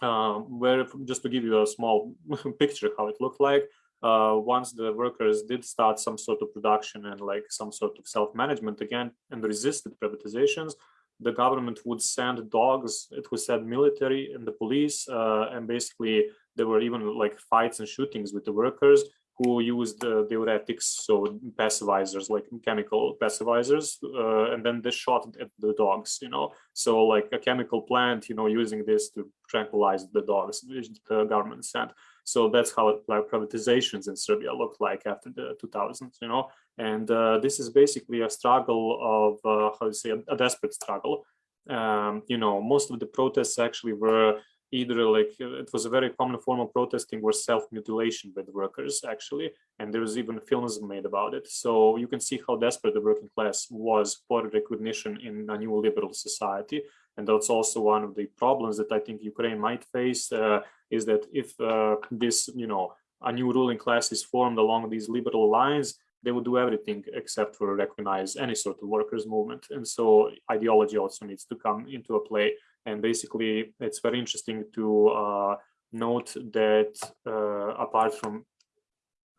Uh, where just to give you a small <laughs> picture how it looked like uh, once the workers did start some sort of production and like some sort of self-management again and resisted privatizations, the government would send dogs, it was said military and the police, uh, and basically there were even like fights and shootings with the workers who used uh, diuretics, so passivizers, like chemical passivizers, uh, and then they shot at the dogs, you know. So like a chemical plant, you know, using this to tranquilize the dogs, the government sent. So that's how like privatizations in Serbia looked like after the 2000s, you know. And uh, this is basically a struggle of uh, how to say a, a desperate struggle. Um, you know, most of the protests actually were either like it was a very common form of protesting were self-mutilation by the workers actually and there was even films made about it so you can see how desperate the working class was for recognition in a new liberal society and that's also one of the problems that i think ukraine might face uh, is that if uh, this you know a new ruling class is formed along these liberal lines they would do everything except for recognize any sort of workers movement. And so ideology also needs to come into a play. And basically it's very interesting to uh, note that uh, apart from,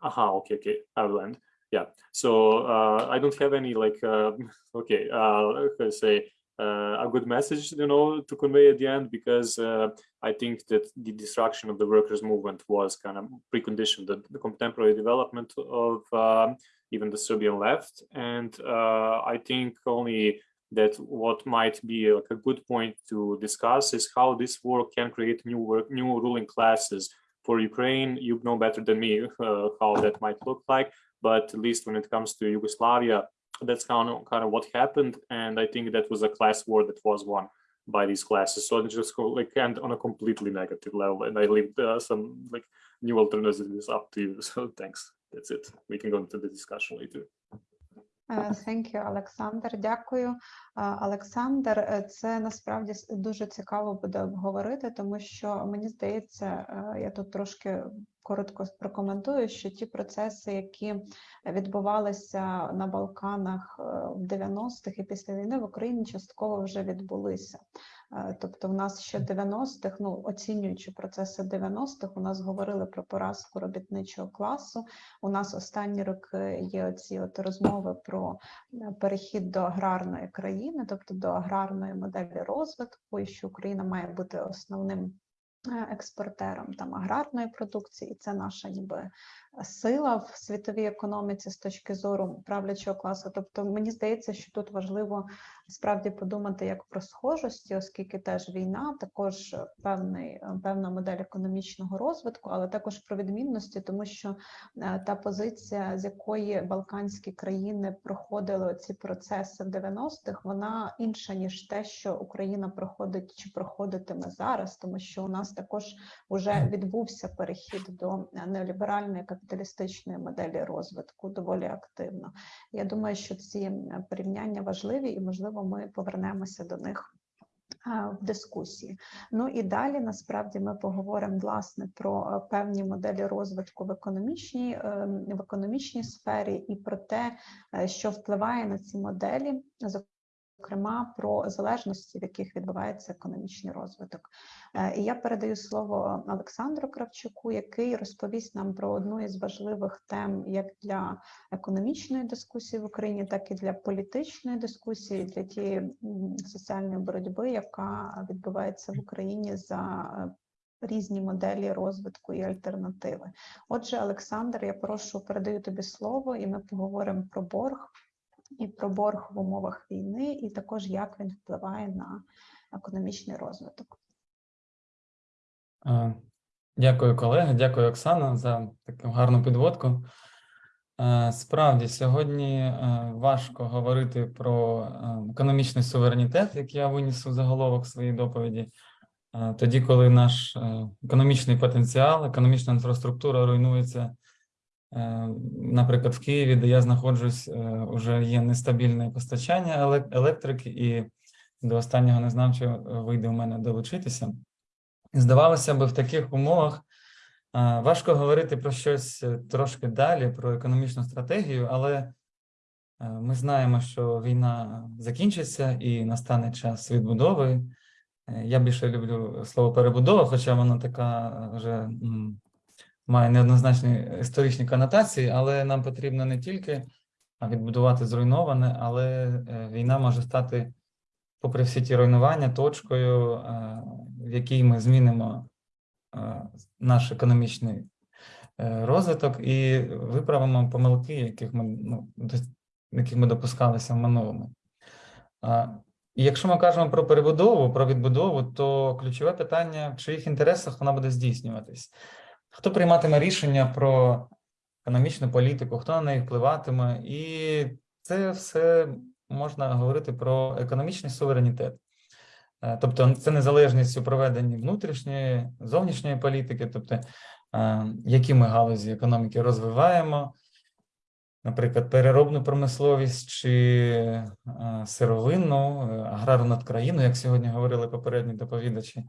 aha, okay, okay, I will end. Yeah, so uh, I don't have any like, uh, <laughs> okay, uh, I say, a good message, you know, to convey at the end because uh, I think that the destruction of the workers' movement was kind of preconditioned the, the contemporary development of um, even the Serbian left, and uh, I think only that what might be like a good point to discuss is how this war can create new work, new ruling classes for Ukraine. You know better than me <laughs> uh, how that might look like, but at least when it comes to Yugoslavia, that's kind of kind of what happened, and I think that was a class war that was won by these classes. So it's just go, like and on a completely negative level, and I leave uh, some like new alternatives up to you. <laughs> So thanks. That's it. We can go into the discussion later. Е, Thank you, Олександр. Дякую. Е, Олександр, е, це насправді с- дуже цікаво буде обговорити, тому що мені здається, е, я тут трошки коротко прокоментую, що ті процеси, які відбувалися на Балканах е, в 90-х і після війни в Україні частково вже відбулися. Е, Тобто, в нас ще 90-х, ну оцінюючи процеси 90-х, у нас говорили про поразку робітничого класу. У нас останні роки є оці от розмови про е, перехід до аграрної країни, тобто до аграрної моделі розвитку, і що Україна має бути основним експортером там аграрної продукції, і це наша ніби сила в світовій економіці з точки зору правлячого класу. Тобто, мені здається, що тут важливо справді подумати як про схожості, оскільки теж війна, також певний певна модель економічного розвитку, але також про відмінності, тому що е, та позиція, з якої балканські країни проходили ці процеси в 90-х, вона інша ніж те, що Україна проходить чи проходитиме зараз, тому що у нас також вже відбувся перехід до е, неоліберальної капіталістичної моделі розвитку доволі активно. Я думаю, що ці порівняння важливі, і можливо, ми повернемося до них в дискусії. Ну і далі насправді ми поговоримо власне про е, певні моделі розвитку в економічній, ем, в економічній сфері і про те, е, що впливає на ці моделі, зокрема про залежності, в яких відбувається економічний розвиток. Е, І я передаю слово Олександру Кравчуку, який розповість нам про одну із важливих тем як для економічної дискусії в Україні, так і для політичної дискусії, для тієї соціальної боротьби, яка відбувається в Україні за е, різні моделі розвитку і альтернативи. Отже, Олександр, я прошу передаю тобі слово, і ми поговоримо про борг і про борг в умовах війни, і також як він впливає на економічний розвиток. Дякую, колеги. Дякую, Оксана, за таку гарну підводку. Справді, сьогодні е, важко говорити про е, економічний суверенітет, як я виніс у заголовок своєї доповіді, тоді, коли наш е, економічний потенціал, економічна інфраструктура руйнується. Е, Наприклад, в Києві, де я знаходжусь, вже є нестабільне постачання електрики, і до останнього не знав, чи вийде у мене долучитися. Здавалося б, в таких умовах важко говорити про щось е, трошки далі, про економічну стратегію, але е, ми знаємо, що війна закінчиться і настане час відбудови. Е, Я більше люблю слово перебудова, хоча воно така е, вже має неоднозначні історичні конотації, але нам потрібно не тільки відбудувати зруйноване, але е, війна може стати попри всі ті руйнування, точкою, е, в якій ми змінимо е, наш економічний розвиток і виправимо помилки, яких ми, ну, яких ми допускалися в минулому. І якщо ми кажемо про перебудову, про відбудову, то ключове питання, в чиїх інтересах вона буде здійснюватись. Хто прийматиме рішення про економічну політику, хто на неї впливатиме, і це все можна говорити про економічний суверенітет. Е, Тобто це незалежність у проведенні внутрішньої, зовнішньої політики, тобто е, які ми галузі економіки розвиваємо, наприклад, переробну промисловість чи е, сировинну, аграрну країну, як сьогодні говорили попередні доповідачі.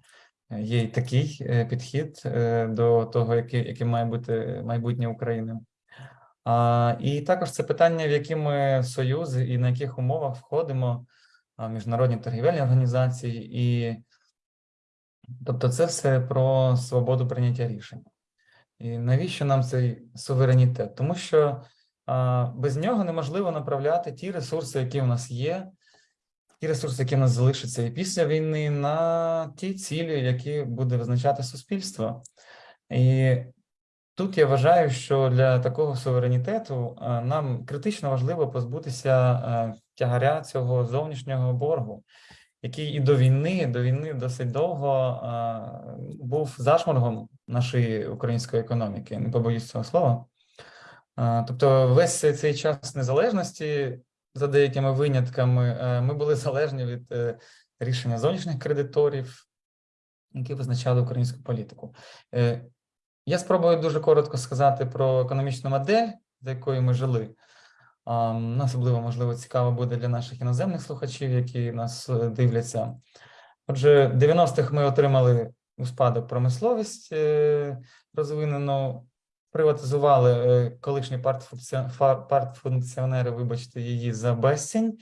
Є й такий е, підхід е, до того, яке має бути майбутнє України. І також це питання, в які ми союзи і на яких умовах входимо в міжнародні торгівельні організації, і Тобто, це все про свободу прийняття рішень. І навіщо нам цей суверенітет? Тому що без нього неможливо направляти ті ресурси, які у нас є, ті ресурси, які в нас залишаться і після війни, на ті цілі, які буде визначати суспільство. І тут я вважаю, що для такого суверенітету нам критично важливо позбутися тягаря цього зовнішнього боргу, який і до війни, до війни досить довго а, був зашморгом нашої української економіки. Не побоюсь цього слова. Тобто, весь цей час незалежності, за деякими винятками, е, ми були залежні від е, рішення зовнішніх кредиторів, які визначали українську політику. Е, Я спробую дуже коротко сказати про економічну модель, за якою ми жили. Особливо, можливо, цікаво буде для наших іноземних слухачів, які нас дивляться. Отже, в 90-х ми отримали у спадок промисловість розвинену, приватизували е, колишні партфункціонери, вибачте, її за безцінь,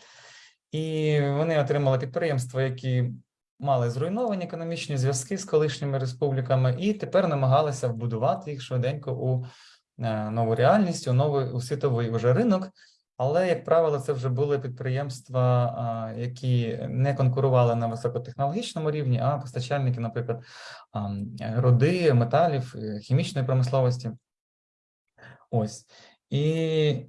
і вони отримали підприємства, які мали зруйновані економічні зв'язки з колишніми республіками, і тепер намагалися вбудувати їх швиденько у е, нову реальність, у новий у світовий уже ринок. Але, як правило, це вже були підприємства, які не конкурували на високотехнологічному рівні, а постачальники, наприклад, руди, металів, е, хімічної промисловості. Ось. І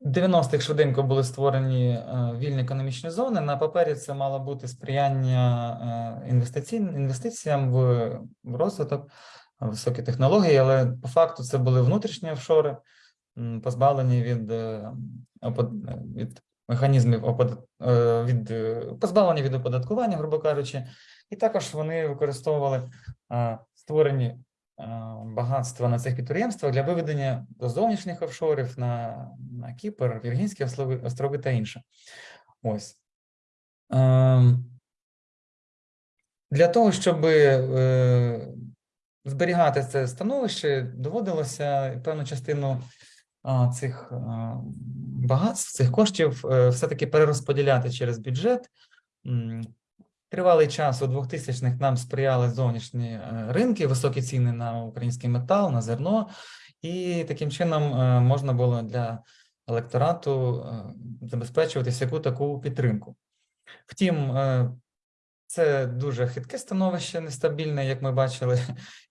в 90-х швиденько були створені е, вільні економічні зони. На папері це мало бути сприяння е, інвестиціям в, розвиток, високі технології, але по факту це були внутрішні офшори, позбавлені від, е, від механізмів від позбавлені від оподаткування, грубо кажучи, і також вони використовували створені багатства на цих підприємствах для виведення до зовнішніх офшорів на, на Кіпр, Віргінські острови, та інше. Ось. Ем, Для того, щоб е, зберігати це становище, доводилося певну частину цих багатств, цих коштів е, все-таки перерозподіляти через бюджет. Тривалий час у 2000-х нам сприяли зовнішні е, ринки, високі ціни на український метал, на зерно, і таким чином е, можна було для електорату е, забезпечувати всяку таку підтримку. Втім, це дуже хитке становище, нестабільне, як ми бачили.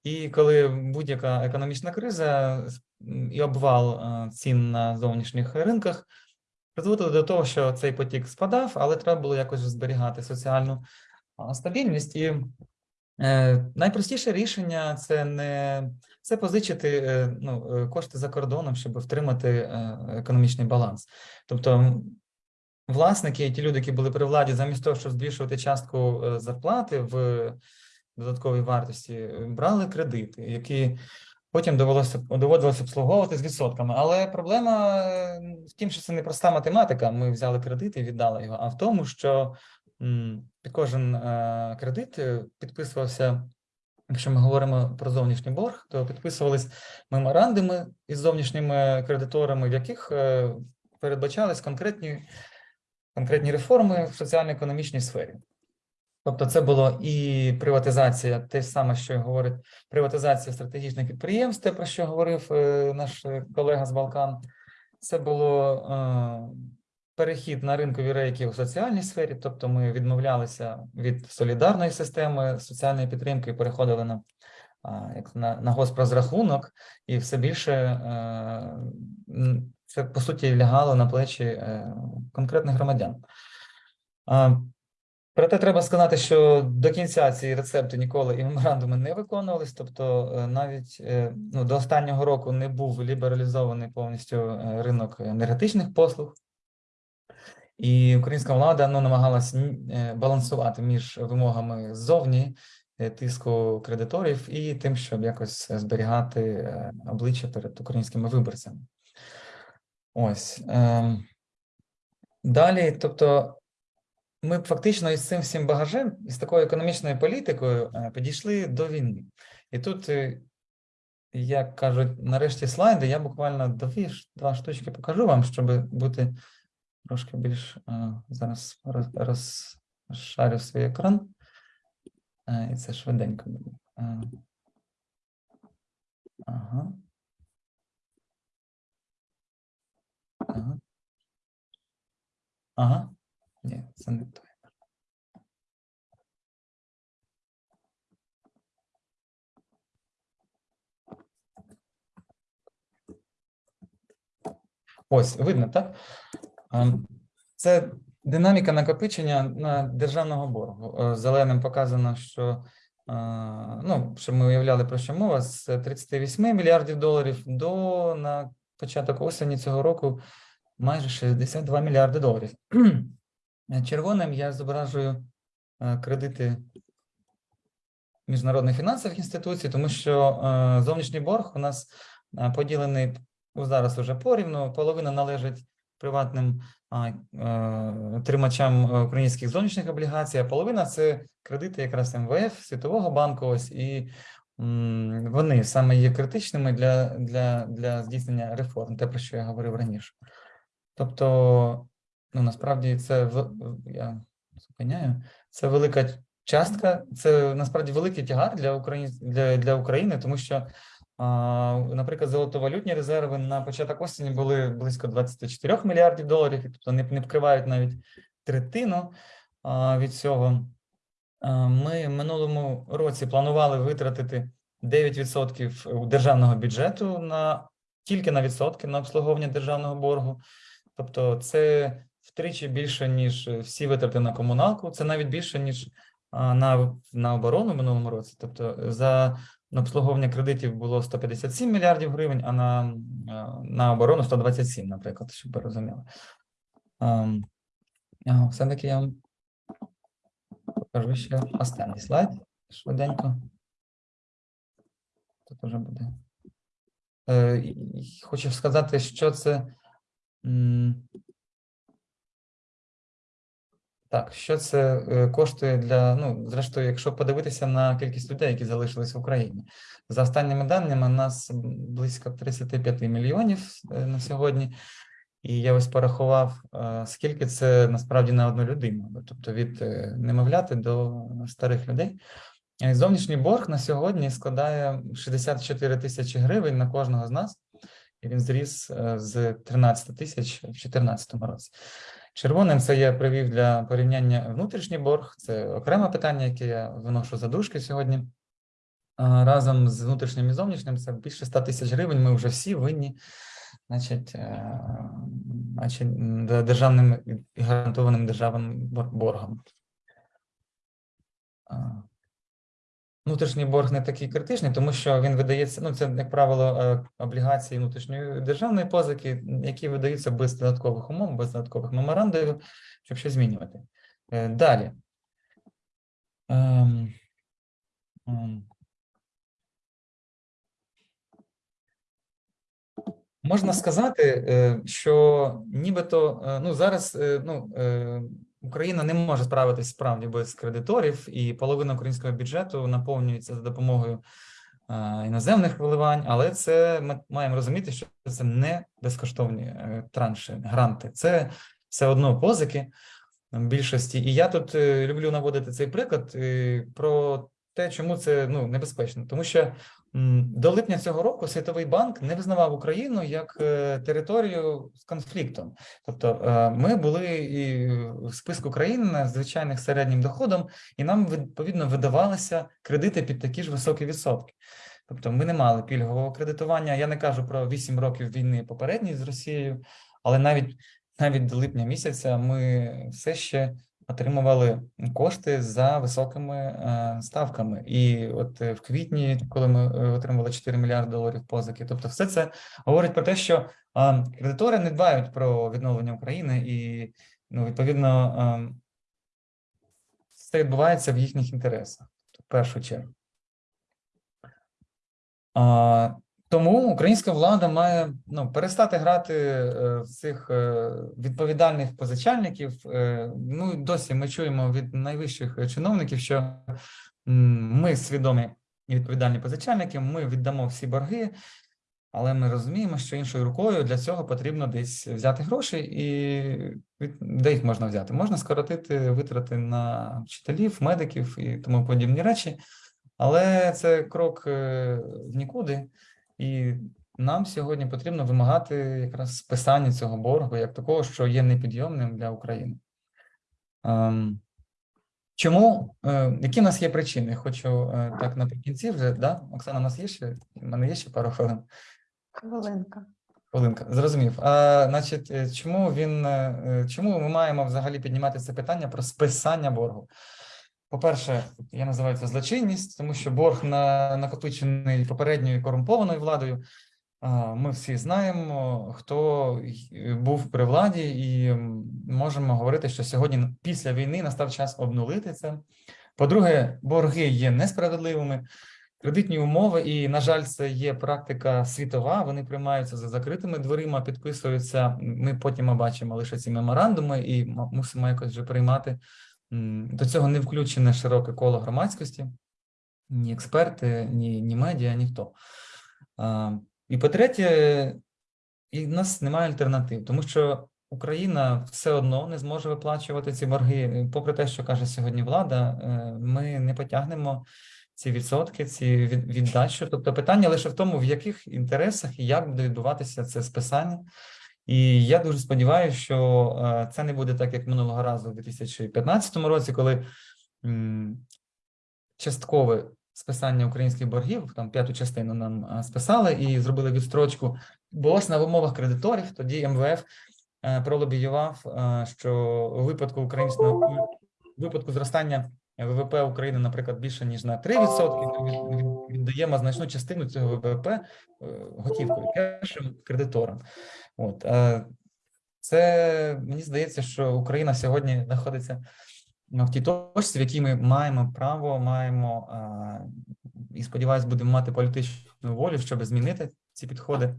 І коли будь-яка економічна криза і обвал цін на зовнішніх ринках призводили до того, що цей потік спадав, але треба було якось зберігати соціальну стабільність. І е, найпростіше рішення це не це позичити е, ну, е, кошти за кордоном, щоб втримати економічний баланс. Тобто власники, ті люди, які були при владі, замість того, щоб збільшувати частку зарплати в додатковій вартості, брали кредити, які потім довелося доводилося обслуговувати з відсотками. Але проблема в тім, що це не проста математика. Ми взяли кредит і віддали його, а в тому, що кожен е, кредит е, підписувався. Якщо ми говоримо про зовнішній борг, то підписувались меморандуми із зовнішніми кредиторами, в яких е, передбачались конкретні, конкретні реформи в соціально-економічній сфері. Тобто, це було і приватизація, те саме, що говорить приватизація стратегічних підприємств, те, про що говорив наш колега з Балкан. Це було перехід на ринкові рейки у соціальній сфері, тобто ми відмовлялися від солідарної системи соціальної підтримки і переходили на, як на, на госпрозрахунок, і все більше е, це по суті лягало на плечі е, конкретних громадян. Проте треба сказати, що до кінця ці рецепти ніколи і меморандуми не виконувались. Тобто, е, навіть ну, до останнього року не був лібералізований повністю ринок енергетичних послуг, і українська влада ну, намагалась м, е, балансувати між вимогами ззовні е, тиску кредиторів і тим, щоб якось зберігати е, обличчя перед українськими виборцями. Ось. ем. Далі, тобто, ми фактично із цим всім багажем, із такою економічною політикою підійшли до війни. І тут, як кажуть, нарешті слайди, я буквально дві, ш- два штучки покажу вам, щоб бути трошки більш е, зараз розшарю свій екран. Е, І це швиденько буде. Е, Ага. Ага. Ага. Ні, це не той. Ось, видно, так? Це динаміка накопичення на державного боргу. Е, Зеленим показано, що е, ну, щоб ми уявляли про що мова, з 38 мільярдів доларів до на початок осені цього року майже 62 мільярди доларів. Е, Червоним я зображую кредити міжнародних фінансових інституцій, тому що зовнішній борг у нас поділений зараз уже порівну. Половина належить приватним е, тримачам е, українських зовнішніх облігацій, а половина це кредити якраз МВФ, Світового банку. Ось і вони саме є критичними для, для, для здійснення реформ, те, про що я говорив раніше. Тобто, ну насправді це в я зупиняю. Це велика частка, це насправді великий тягар для України для, для України, тому що, наприклад, золотовалютні резерви на початок осені були близько 24 мільярдів доларів, тобто не, вкривають навіть третину від цього. Ми в минулому році планували витратити 9% державного бюджету на тільки на відсотки на обслуговування державного боргу. Тобто, це втричі більше, ніж всі витрати на комуналку. Це навіть більше, ніж на, на оборону в минулому році. Тобто, за на обслуговування кредитів було 157 мільярдів гривень, а на, на оборону 127, наприклад, щоб ви розуміли. Ем, Все-таки я вам покажу ще останній слайд швиденько. Тут вже буде. Е, Хочу сказати, що це. Так, що це е, коштує для, ну, зрештою, якщо подивитися на кількість людей, які залишились в Україні. За останніми даними, нас близько 35 мільйонів е, на сьогодні. І я ось порахував, е, скільки це насправді на одну людину, тобто від немовляти до старих людей. Зовнішній борг на сьогодні складає 64 тисячі гривень на кожного з нас, і він зріс з 13 тисяч в 2014 році. Червоним це я привів для порівняння внутрішній борг. Це окреме питання, яке я виношу за дужки сьогодні. Разом з внутрішнім і зовнішнім це більше 100 тисяч гривень. Ми вже всі винні, значить, е, значить державним і гарантованим державним боргом. Внутрішній борг не такий критичний, тому що він видається, ну це, як правило, е, облігації внутрішньої державної позики, які видаються без додаткових умов, без додаткових меморандумів, щоб щось змінювати. Е, Далі. Ем, ем. Можна сказати, е, що нібито ну зараз ну, Україна не може справитись справді без кредиторів, і половина українського бюджету наповнюється за допомогою е, іноземних вливань, але це ми маємо розуміти, що це не безкоштовні е, транші, гранти, це все одно позики більшості. І я тут е, люблю наводити цей приклад про те, чому це ну небезпечно, тому що до липня цього року Світовий банк не визнавав Україну як е, територію з конфліктом. Тобто е, ми були і в списку країн з звичайних середнім доходом, і нам відповідно видавалися кредити під такі ж високі відсотки. Тобто ми не мали пільгового кредитування. Я не кажу про 8 років війни попередньої з Росією, але навіть навіть до липня місяця ми все ще отримували кошти за високими е, ставками. І от е, в квітні, коли ми е, отримували 4 мільярди доларів позики, тобто, все це говорить про те, що кредитори не дбають про відновлення України, і ну, відповідно це відбувається в їхніх інтересах в першу чергу. Тому українська влада має ну, перестати грати е, в цих е, відповідальних позичальників. Е, ну, досі ми чуємо від найвищих чиновників, що ми свідомі і відповідальні позичальники, ми віддамо всі борги. Але ми розуміємо, що іншою рукою для цього потрібно десь взяти гроші, і де їх можна взяти? Можна скоротити витрати на вчителів, медиків і тому подібні речі, але це крок в нікуди, і нам сьогодні потрібно вимагати якраз списання цього боргу як такого, що є непідйомним для України. Ем, Чому? Е, Які в нас є причини? Хочу е, так наприкінці вже, да? Оксана, у нас є ще? У мене є ще пару хвилин. Хвилинка. Хвилинка, зрозумів. А, значить, е, чому він, чому ми маємо взагалі піднімати це питання про списання боргу? По-перше, я називаю це злочинність, тому що борг на накопичений попередньою корумпованою владою. Ми всі знаємо, хто був при владі, і можемо говорити, що сьогодні після війни настав час обнулити це. По-друге, борги є несправедливими. Кредитні умови, і, на жаль, це є практика світова. Вони приймаються за закритими дверима, підписуються. Ми потім бачимо лише ці меморандуми і мусимо якось вже приймати. До цього не включене широке коло громадськості, ні експерти, ні, ні медіа, ніхто. І по-третє, і в нас немає альтернатив, тому що Україна все одно не зможе виплачувати ці борги. Попри те, що каже сьогодні влада, е, ми не потягнемо ці відсотки, ці віддачу. Тобто питання лише в тому, в яких інтересах і як буде відбуватися це списання. І я дуже сподіваюся, що е, це не буде так, як минулого разу у 2015 році, коли часткове списання українських боргів, там п'яту частину нам е, списали і зробили відстрочку. Булося на умовах кредиторів. Тоді МВФ е, пролобіював, що у випадку українського випадку зростання ВВП України, наприклад, більше ніж на 3%, ми від- від- віддаємо значну частину цього ВВП готівкою кешем кредиторам. От це мені здається, що Україна сьогодні знаходиться ну, в тій точці, в якій ми маємо право, маємо і сподіваюся, будемо мати політичну волю, щоб змінити ці підходи.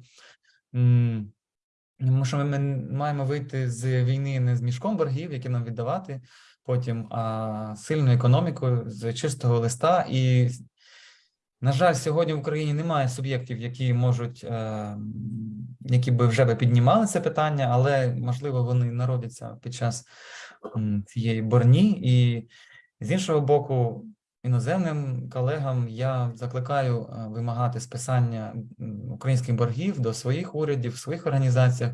Тому що ми маємо вийти з війни не з мішком боргів, які нам віддавати, потім а сильною економікою з чистого листа. І, на жаль, сьогодні в Україні немає суб'єктів, які можуть, е, які би вже би піднімали це питання, але можливо вони народяться під час цієї борні. І з іншого боку, іноземним колегам я закликаю е, вимагати списання українських боргів до своїх урядів, своїх організаціях.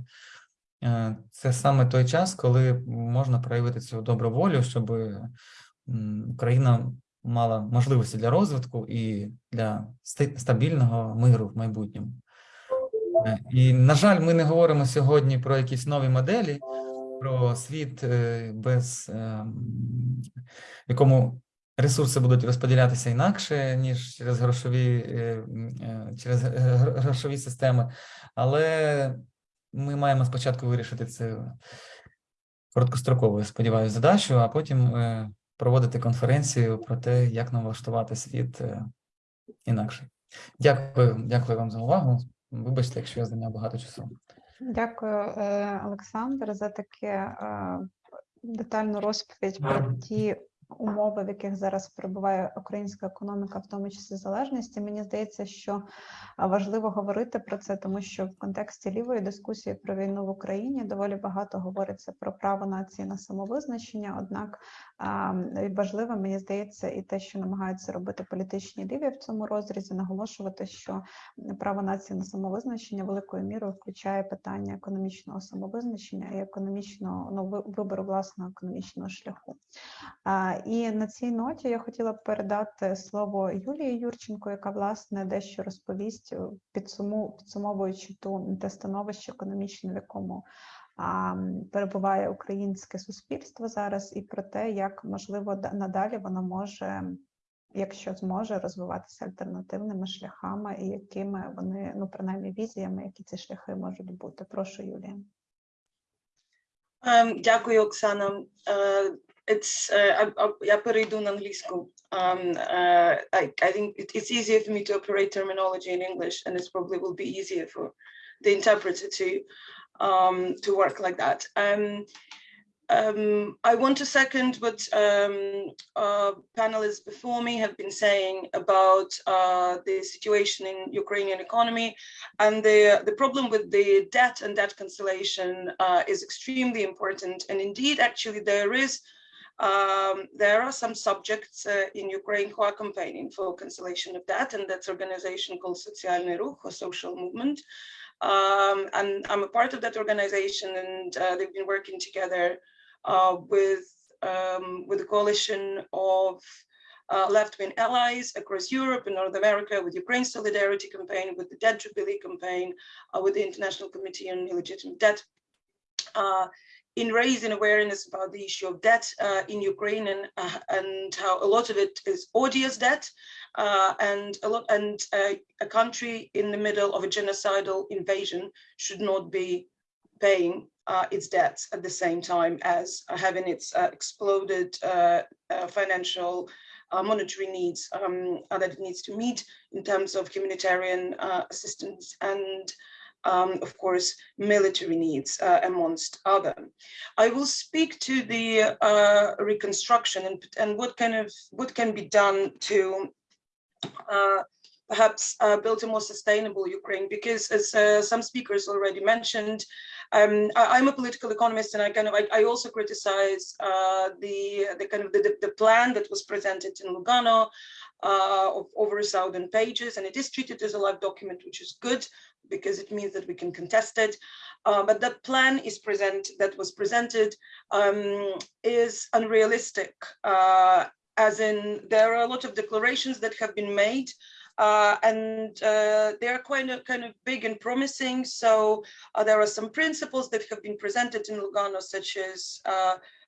Е, Це саме той час, коли можна проявити цю добру волю, щоб Україна мала можливості для розвитку і для стабільного миру в майбутньому. Е, І, на жаль, ми не говоримо сьогодні про якісь нові моделі, про світ е, без е, в якому ресурси будуть розподілятися інакше, ніж через грошові, е, через грошові системи. Але ми маємо спочатку вирішити це короткостроковою, сподіваюся, задачу, а потім проводити конференцію про те, як налаштувати світ е, інакше. Дякую, дякую вам за увагу. Вибачте, якщо я зайняв багато часу. Дякую, е, Олександр, за таке е, детальну розповідь про ті умови, в яких зараз перебуває українська економіка, в тому числі залежності. Мені здається, що важливо говорити про це, тому що в контексті лівої дискусії про війну в Україні доволі багато говориться про право нації на самовизначення. Однак важливо, мені здається, і те, що намагаються робити політичні ліві в цьому розрізі, наголошувати, що право нації на самовизначення великою мірою включає питання економічного самовизначення і економічного ну, вибору власного економічного шляху. І на цій ноті я хотіла б передати слово Юлії Юрченко, яка власне дещо розповість, е, підсуму, підсумовуючи ту те становище економічне, в якому а, перебуває українське суспільство зараз, і про те, як можливо надалі воно може. Якщо зможе розвиватися альтернативними шляхами, і якими вони, ну принаймні візіями, які ці шляхи можуть бути. Прошу, Юлія. Ем, Дякую, Оксана. Е, It's, е, а- а- я перейду на англійську. Um, uh, I, I think it, it's easier for me to operate terminology in English, and it probably will be easier for the interpreter to um, to work like that. Um, um, I want to second what um, uh, panelists before me have been saying about uh, the situation in Ukrainian economy and the, the problem with the debt and debt cancellation uh, is extremely important. And indeed, actually, there is um, there are some subjects uh, in Ukraine who are campaigning for cancellation of debt, and that's organization called Socialny Ruch or Social Movement. Um, and I'm a part of that organization, and uh, they've been working together uh, with um, with a coalition of uh, left-wing allies across Europe and North America, with Ukraine Solidarity Campaign, with the Debt Jubilee Campaign, uh, with the International Committee on Illegitimate Debt, uh, in raising awareness about the issue of debt uh, in Ukraine and uh, and how a lot of it is odious debt, uh, and a lot and a country in the middle of a genocidal invasion should not be paying uh, its debts at the same time as uh, having its uh, exploded financial monetary needs um, that it needs to meet in terms of humanitarian assistance and um, of course, military needs, uh, amongst other. I will speak to the uh, reconstruction and, and what kind of what can be done to uh, perhaps build a more sustainable Ukraine, because as some speakers already mentioned, um, I, am a political economist, and I kind of I, I also criticize uh, the the kind of the, the plan that was presented in Lugano uh, of over a thousand pages, and it is treated as a live document, which is good because it means that we can contest it. Uh, but that plan is present that was presented um, is unrealistic, uh, as in there are a lot of declarations that have been made uh, and uh, they are quite kind of big and promising. So uh, there are some principles that have been presented in Lugano, such as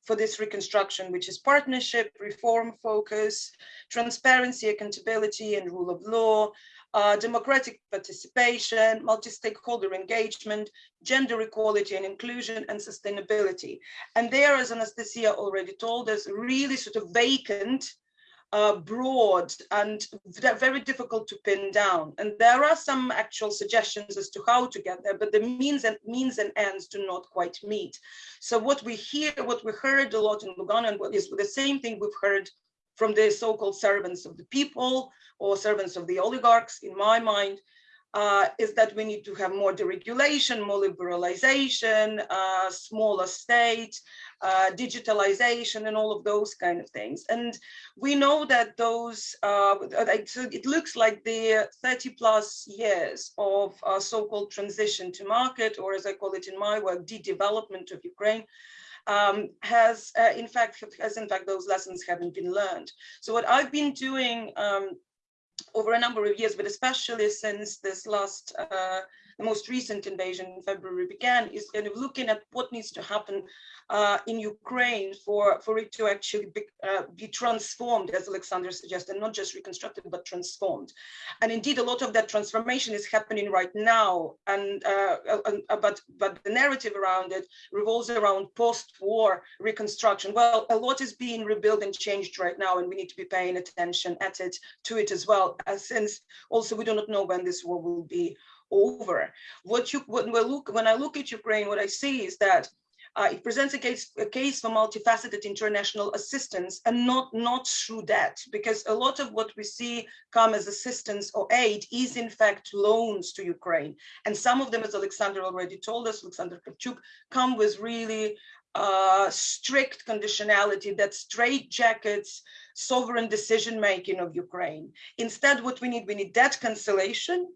for this reconstruction, which is partnership, reform focus, transparency, accountability, and rule of law, uh, democratic participation, multi-stakeholder engagement, gender equality and inclusion, and sustainability. And there, as Anastasia already told us, really sort of vacant uh, broad and very difficult to pin down. And there are some actual suggestions as to how to get there, but the means and means and ends do not quite meet. So what we hear, what we heard a lot in Lugano, and what is the same thing we've heard from the so-called servants of the people or servants of the oligarchs, in my mind, uh, is that we need to have more deregulation, more liberalization, uh, smaller state, uh, digitalization, and all of those kind of things. And we know that those, uh, so it looks like the 30 plus years of uh, so-called transition to market, or as I call it in my work, de-development of Ukraine, um, has uh, in fact has in fact those lessons haven't been learned. So what I've been doing um, over a number of years, but especially since this last, uh, the most recent invasion in February began, is kind of looking at what needs to happen uh, in Ukraine for, for it to actually be, uh, be, transformed, as Alexander suggested, not just reconstructed, but transformed. And indeed, a lot of that transformation is happening right now. And uh, uh, but but the narrative around it revolves around post-war reconstruction. Well, a lot is being rebuilt and changed right now, and we need to be paying attention at it to it as well. Uh, since also we do not know when this war will be over. What you when we look when I look at Ukraine, what I see is that uh, it presents a case, a case for multifaceted international assistance and not, not through debt, because a lot of what we see come as assistance or aid is in fact loans to Ukraine. And some of them, as Alexander already told us, Alexander Kravchuk, come with really uh, strict conditionality that straight jackets sovereign decision making of Ukraine. Instead, what we need, we need debt cancellation,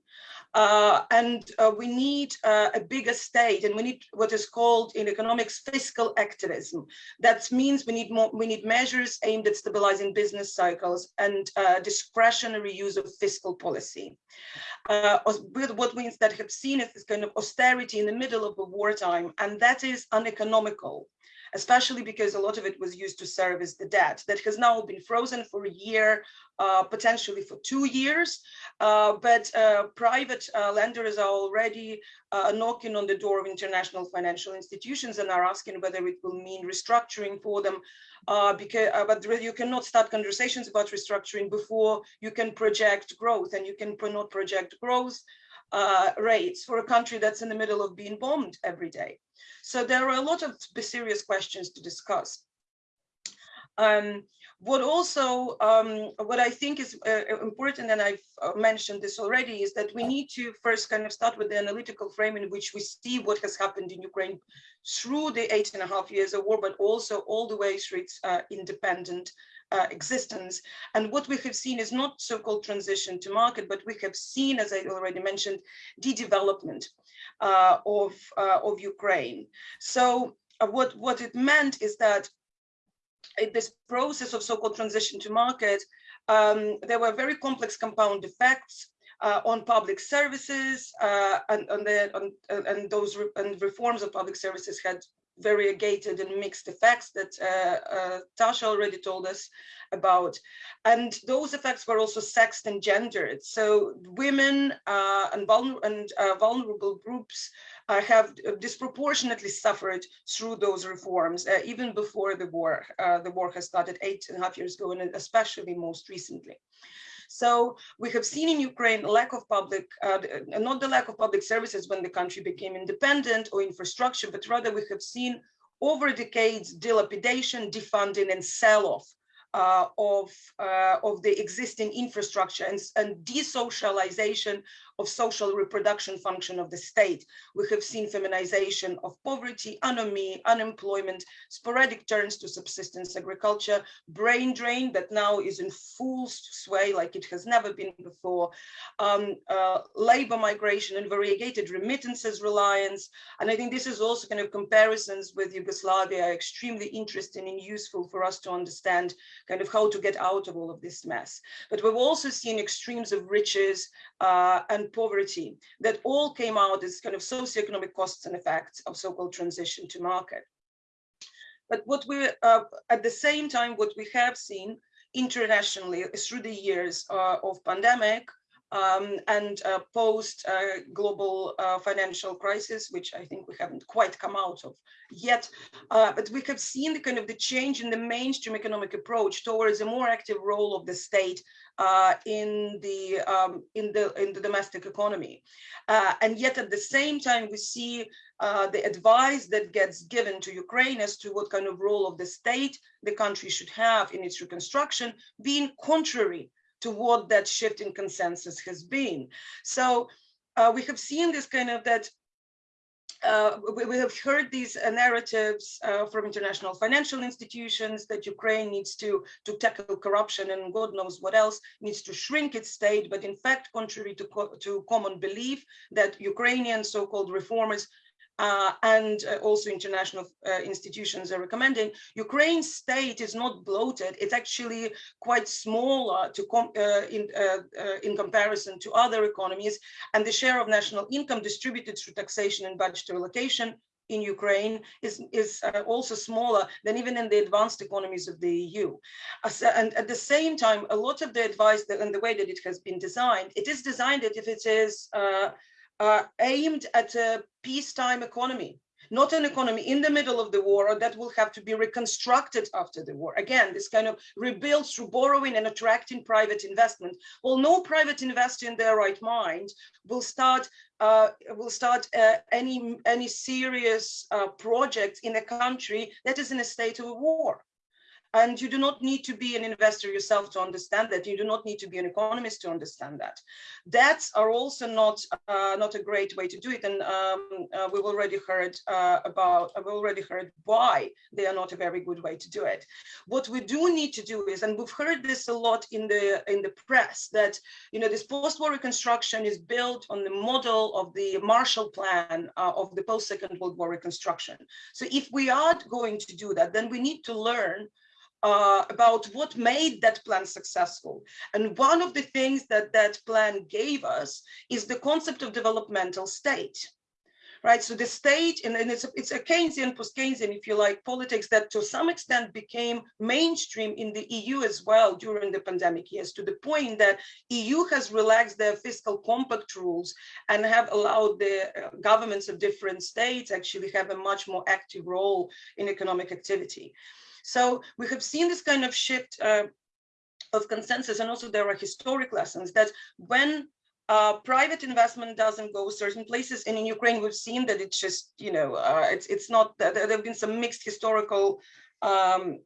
uh, and uh, we need uh, a bigger state and we need what is called in economics fiscal activism. That means we need more, we need measures aimed at stabilizing business cycles and uh, discretionary use of fiscal policy. Uh, what we instead have seen is this kind of austerity in the middle of a wartime, and that is uneconomical especially because a lot of it was used to service the debt that has now been frozen for a year, uh, potentially for two years. Uh, but uh, private uh, lenders are already uh, knocking on the door of international financial institutions and are asking whether it will mean restructuring for them. Because, but you cannot start conversations about restructuring before you can project growth and you can not project growth uh, rates for a country that's in the middle of being bombed every day. So there are a lot of serious questions to discuss. Um, what also, um, what I think is uh, important, and I've uh, mentioned this already, is that we need to first kind of start with the analytical frame in which we see what has happened in Ukraine through the eight and a half years of war, but also all the way through its uh, independent uh, existence. And what we have seen is not so-called transition to market, but we have seen, as I already mentioned, the development uh, of, uh, of Ukraine. So what, what it meant is that this process of so-called transition to market, um, there were very complex compound effects uh, on public services uh, and, on the, on, and those re and reforms of public services had variegated and mixed effects that uh, uh, Tasha already told us about. And those effects were also sexed and gendered. So women uh, and, vulner and uh, vulnerable groups uh, have disproportionately suffered through those reforms, uh, even before the war. the war has started eight and a half years ago, and especially most recently. So we have seen in Ukraine lack of public, uh, not the lack of public services when the country became independent or infrastructure, but rather we have seen over decades dilapidation, defunding and sell-off uh, of, uh, of the existing infrastructure and, and desocialization of social reproduction function of the state. We have seen feminization of poverty, anomie, unemployment, sporadic turns to subsistence agriculture, brain drain that now is in full sway like it has never been before, um, uh, labor migration and variegated remittances reliance. And I think this is also kind of comparisons with Yugoslavia are extremely interesting and useful for us to understand kind of how to get out of all of this mess. But we've also seen extremes of riches uh, and poverty that all came out as kind of socioeconomic costs and effects of so-called transition to market. But what we, uh, at the same time, what we have seen internationally is through the years uh, of pandemic um, and uh, post uh, global uh, financial crisis, which I think we haven't quite come out of yet. Uh, but we have seen the kind of the change in the mainstream economic approach towards a more active role of the state uh, in the um, in the in the domestic economy, uh, and yet at the same time we see the advice that gets given to Ukraine as to what kind of role of the state the country should have in its reconstruction being contrary to what that shift in consensus has been. So uh, we have seen this kind of that uh, we, we, have heard these uh, narratives uh, from international financial institutions that Ukraine needs to, to tackle corruption and God knows what else, needs to shrink its state. But in fact, contrary to, co to common belief that Ukrainian so-called reformers uh, and uh, also international uh, institutions are recommending, Ukraine's state is not bloated. It's actually quite smaller to com uh, in, uh, uh, in comparison to other economies. And the share of national income distributed through taxation and budgetary allocation in Ukraine is, is also smaller than even in the advanced economies of the EU. and at the same time, a lot of the advice that, and the way that it has been designed, it is designed that if it is uh, aimed at a peacetime economy, not an economy in the middle of the war or that will have to be reconstructed after the war. Again, this kind of rebuild through borrowing and attracting private investment. Well, no private investor in their right mind will start uh, will start uh, any any serious uh, project in a country that is in a state of war. And you do not need to be an investor yourself to understand that. You do not need to be an economist to understand that. Debts are also not uh, not a great way to do it. And um, uh, we've already heard uh, about, I've already heard why they are not a very good way to do it. What we do need to do is, and we've heard this a lot in the in the press, that you know this post-war reconstruction is built on the model of the Marshall Plan uh, of the post-Second World War reconstruction. So if we are going to do that, then we need to learn uh, about what made that plan successful. And one of the things that that plan gave us is the concept of developmental state. Right, so the state, and, and it's, a, it's a Keynesian, post-Keynesian, if you like, politics that to some extent became mainstream in the EU as well during the pandemic years, to the point that EU has relaxed their fiscal compact rules and have allowed the uh, governments of different states actually have a much more active role in economic activity. So we have seen this kind of shift uh, of consensus and also there are historic lessons that when uh, private investment doesn't go certain places. And in Ukraine, we've seen that it's just, you know, uh, it's it's not there have been some mixed historical um,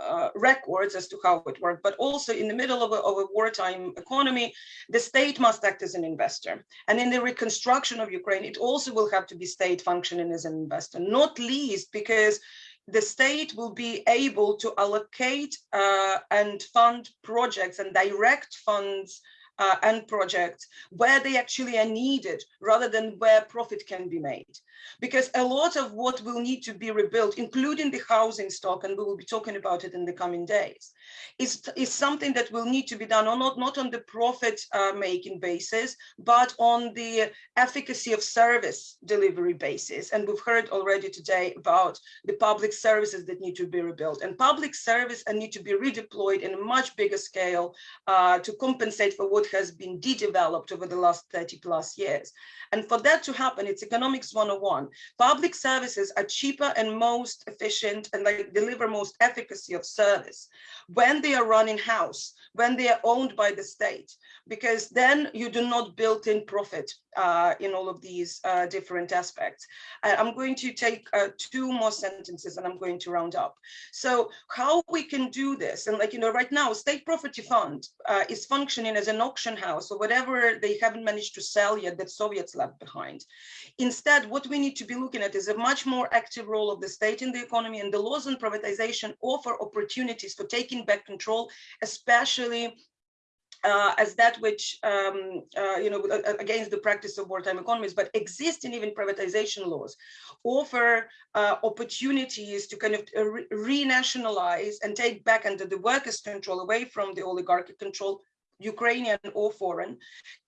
uh, records as to how it worked, but also in the middle of a, of a wartime economy, the state must act as an investor. And in the reconstruction of Ukraine, it also will have to be state functioning as an investor, not least because the state will be able to allocate uh, and fund projects and direct funds uh, and projects where they actually are needed rather than where profit can be made. Because a lot of what will need to be rebuilt, including the housing stock, and we will be talking about it in the coming days, is, is something that will need to be done on not, not on the profit uh, making basis, but on the efficacy of service delivery basis. And we've heard already today about the public services that need to be rebuilt and public service and need to be redeployed in a much bigger scale uh, to compensate for what has been de-developed over the last 30 plus years. And for that to happen, it's economics 101. Public services are cheaper and most efficient and they deliver most efficacy of service when they are run in-house, when they are owned by the state, because then you do not build in profit uh, in all of these uh, different aspects. I'm going to take uh, two more sentences and I'm going to round up. So how we can do this, and like, you know, right now, State Property Fund uh, is functioning as an auction house or whatever they haven't managed to sell yet that Soviets left behind. Instead, what we need to be looking at is a much more active role of the state in the economy and the laws on privatization offer opportunities for taking back control, especially uh, as that which, um, uh, you know, against the practice of wartime economies, but existing even privatization laws offer uh, opportunities to kind of re- renationalize and take back under the workers' control away from the oligarchic control Ukrainian or foreign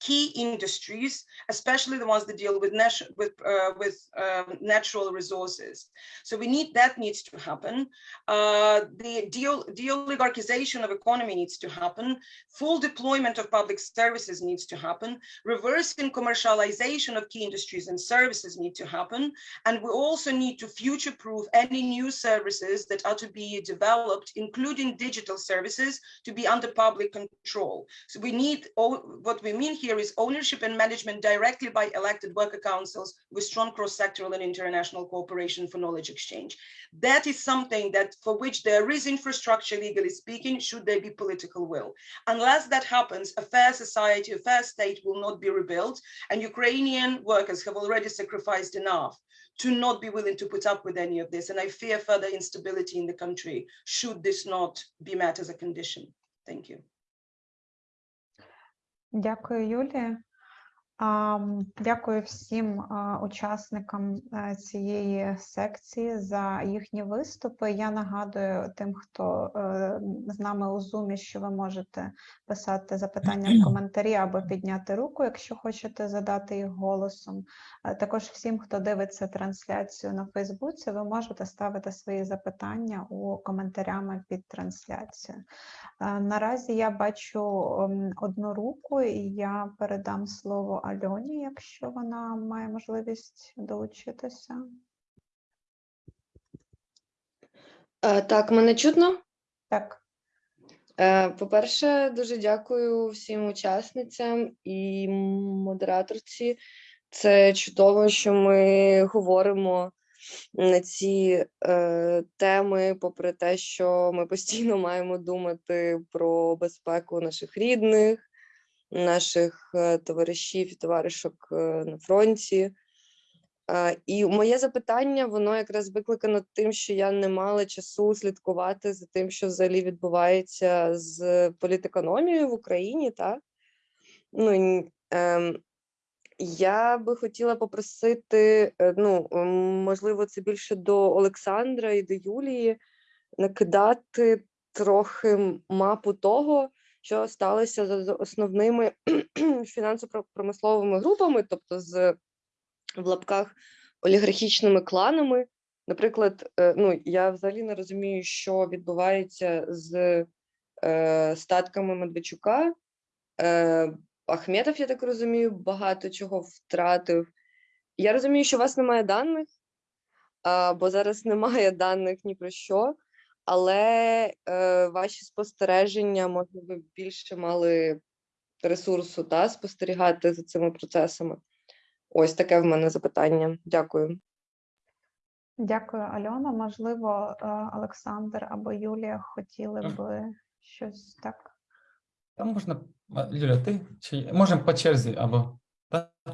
key industries, especially the ones that deal with with uh, with um, natural resources. So we need that needs to happen. Uh, the deal de-oligarchization of economy needs to happen. Full deployment of public services needs to happen. Reversing commercialization of key industries and services need to happen. And we also need to future-proof any new services that are to be developed, including digital services, to be under public control. So we need, what we mean here is ownership and management directly by elected worker councils with strong cross-sectoral and international cooperation for knowledge exchange. That is something that for which there is infrastructure, legally speaking, should there be political will. Unless that happens, a fair society, a fair state will not be rebuilt, and Ukrainian workers have already sacrificed enough to not be willing to put up with any of this. And I fear further instability in the country should this not be met as a condition. Thank you. Дякую, Юлія. Дякую всім учасникам е, цієї секції за їхні виступи. Я нагадую тим, хто е, з нами у Zoom, що ви можете писати запитання в коментарі або підняти руку, якщо хочете задати їх голосом. Е, Також всім, хто дивиться трансляцію на Фейсбуці, ви можете ставити свої запитання у коментарями під трансляцією. Наразі я бачу одну руку, і я передам слово Альоні, якщо вона має можливість долучитися. Е, Так, мене чутно. Так, Е, По-перше, дуже дякую всім учасницям і модераторці. Це чудово, що ми говоримо на ці е, теми, попри те, що ми постійно маємо думати про безпеку наших рідних, наших е, товаришів і товаришок е, на фронті. Е, І моє запитання, воно якраз викликано тим, що я не мала часу слідкувати за тим, що взагалі відбувається з політекономією в Україні, так? Ну, ем, я би хотіла попросити, ну, можливо, це більше до Олександра і до Юлії, накидати трохи мапу того, що сталося з основними <clears throat> фінансово-промисловими групами, тобто з в лапках олігархічними кланами. Наприклад, е, ну я взагалі не розумію, що відбувається з е, статками Медведчука. Е, Ахметов, я так розумію, багато чого втратив. Я розумію, що у вас немає даних, а, бо зараз немає даних ні про що, але е, ваші спостереження, може, ви більше мали ресурсу та спостерігати за цими процесами. Ось таке в мене запитання. Дякую. Дякую, Альона. Можливо, е, Олександр або Юлія хотіли Мгм. би щось так. Там можна, Юля, ти чи можемо по черзі або?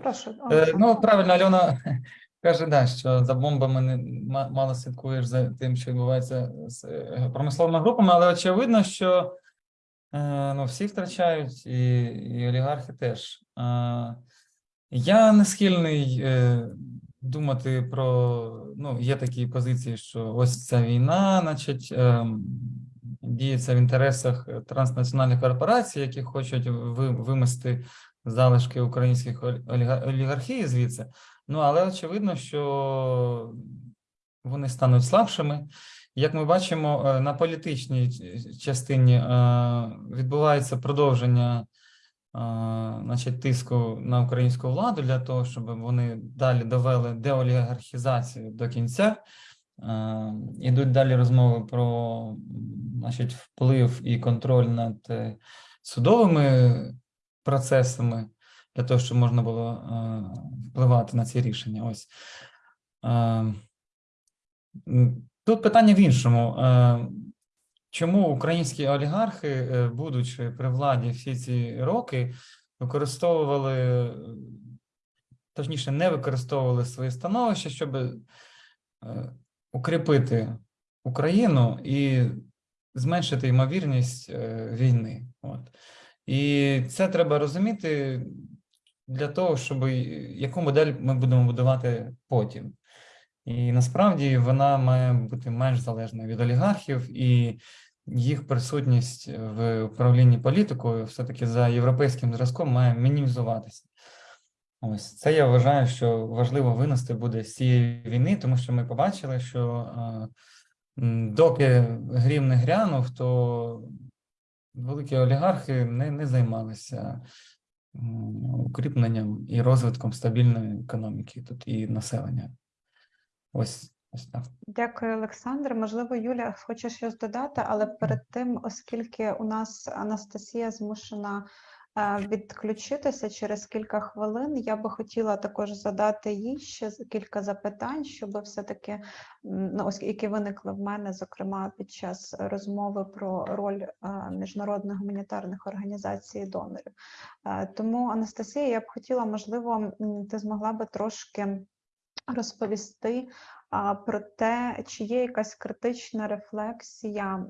Прошу, Е, Ну, правильно, Альона каже, да, що за бомбами не ма- мало слідкуєш за тим, що відбувається з е, промисловими групами, але очевидно, що е, ну, всі втрачають, і, і олігархи теж. Я не схильний е, думати про, ну, є такі позиції, що ось ця війна, значить, діється в інтересах транснаціональних корпорацій, які хочуть ви- вимести залишки українських олігархії звідси. Ну, але очевидно, що вони стануть слабшими. Як ми бачимо, е, на політичній частині е, відбувається продовження е, значить, тиску на українську владу для того, щоб вони далі довели деолігархізацію до кінця. Ідуть далі розмови про значить, вплив і контроль над судовими процесами для того, щоб можна було е, впливати на ці рішення. Ось. Е, Тут питання в іншому. Е, Чому українські олігархи, будучи при владі всі ці роки, використовували, точніше, не використовували своє становище, щоб укріпити Україну і зменшити ймовірність війни. От. І це треба розуміти для того, щоб яку модель ми будемо будувати потім. І насправді вона має бути менш залежною від олігархів, і їх присутність в управлінні політикою все-таки за європейським зразком має мінімізуватися. Ось це я вважаю, що важливо винести буде з цієї війни, тому що ми побачили, що е, доки грім не грянув, то великі олігархи не, не займалися укріпленням і розвитком стабільної економіки тут і населення. Ось, ось так. Дякую, Олександр. Можливо, Юля, хоче щось додати, але перед тим, оскільки у нас Анастасія змушена відключитися через кілька хвилин, я би хотіла також задати їй ще кілька запитань, щоб все-таки, ну, які виникли в мене, зокрема під час розмови про роль міжнародних гуманітарних організацій донорів. Тому, Анастасія, я б хотіла, можливо, ти змогла би трошки розповісти про те, чи є якась критична рефлексія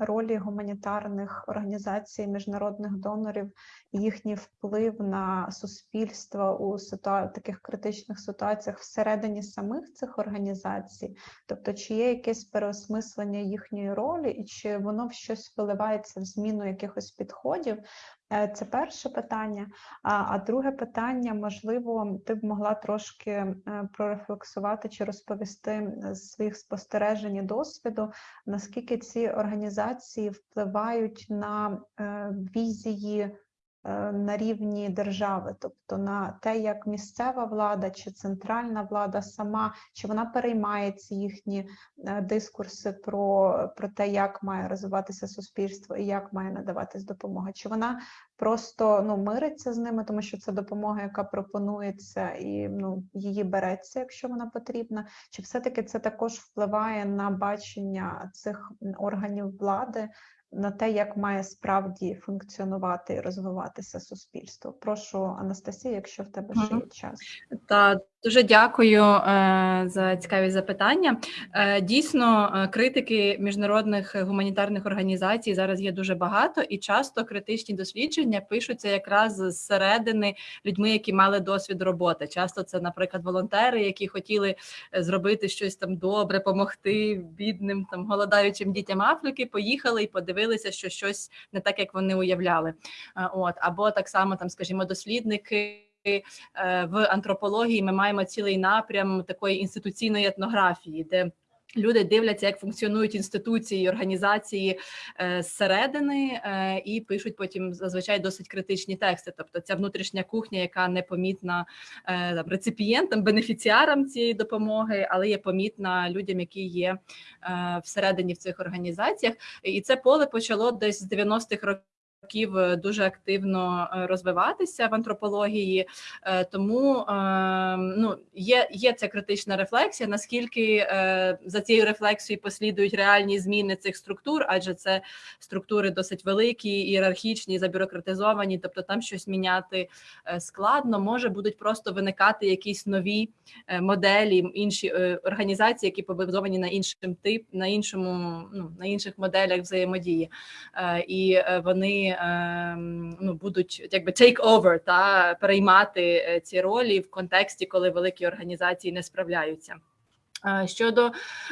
ролі гуманітарних організацій, міжнародних донорів, і їхній вплив на суспільство у ситуа... таких критичних ситуаціях всередині самих цих організацій, тобто чи є якесь переосмислення їхньої ролі, і чи воно в щось виливається в зміну якихось підходів? Е, Це перше питання. А, а друге питання, можливо, ти б могла трошки е, прорефлексувати чи розповісти з своїх спостережень і досвіду, наскільки ці організації впливають на е, візії на рівні держави, тобто на те, як місцева влада чи центральна влада сама, чи вона переймає ці їхні е, дискурси про, про те, як має розвиватися суспільство і як має надаватись допомога, чи вона просто ну мириться з ними, тому що це допомога, яка пропонується, і ну її береться, якщо вона потрібна. Чи все-таки це також впливає на бачення цих органів влади, на те, як має справді функціонувати і розвиватися суспільство? Прошу, Анастасія, якщо в тебе ще є час. Та дуже дякую е, за цікаві запитання. Е, дійсно, е, критики міжнародних гуманітарних організацій зараз є дуже багато, і часто критичні дослідження пишуться якраз зсередини людьми, які мали досвід роботи. Часто це, наприклад, волонтери, які хотіли зробити щось там добре, допомогти бідним там голодаючим дітям Африки. Поїхали і подивилися, що щось не так, як вони уявляли. Е, От або так само, там, скажімо, дослідники. е, В антропології ми маємо цілий напрям такої інституційної етнографії, де люди дивляться, як функціонують інституції, і організації е, зсередини, е, і пишуть потім зазвичай досить критичні тексти. Тобто, ця внутрішня кухня, яка непомітна е, там, реципієнтам, бенефіціарам цієї допомоги, але є помітна людям, які є всередині в цих організаціях. І це поле почало десь з 90-х років. Років е, дуже активно е, розвиватися в антропології, Е, тому ну, є, є ця критична рефлексія, наскільки за цією рефлексією послідують реальні зміни цих структур, адже це структури досить великі, ієрархічні, забюрократизовані, тобто там щось міняти складно. Може будуть просто виникати якісь нові моделі, інші організації, які побудовані на іншим тип, на іншому, ну на інших моделях взаємодії, і е, вони е, ну будуть якби take over, та переймати е, ці ролі в контексті, коли великі організації не справляються. Щодо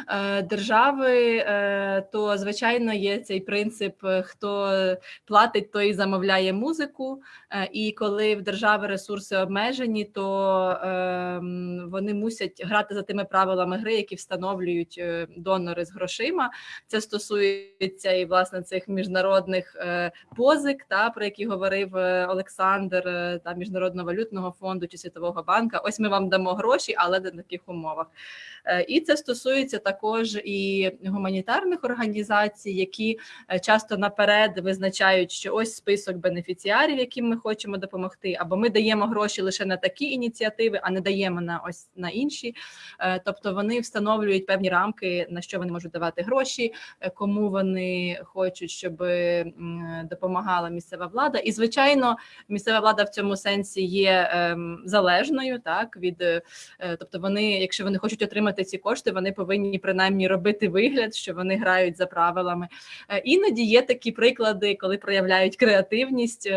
е, держави, е, то звичайно є цей принцип: хто платить, той замовляє музику. Е, І коли в держави ресурси обмежені, то е, вони мусять грати за тими правилами гри, які встановлюють е, донори з грошима. Це стосується і власне цих міжнародних е, позик, та про які говорив Олександр, та міжнародного валютного фонду чи світового банка. Ось ми вам дамо гроші, але на таких умовах. І це стосується також і гуманітарних організацій, які часто наперед визначають, що ось список бенефіціарів, яким ми хочемо допомогти, або ми даємо гроші лише на такі ініціативи, а не даємо на ось на інші. Е, Тобто вони встановлюють певні рамки, на що вони можуть давати гроші, е, кому вони хочуть, щоб допомагала місцева влада. І звичайно, місцева влада в цьому сенсі є ем, залежною, так від е, тобто, вони, якщо вони хочуть отримати ці кошти, вони повинні принаймні робити вигляд, що вони грають за правилами. Іноді є такі приклади, коли проявляють креативність.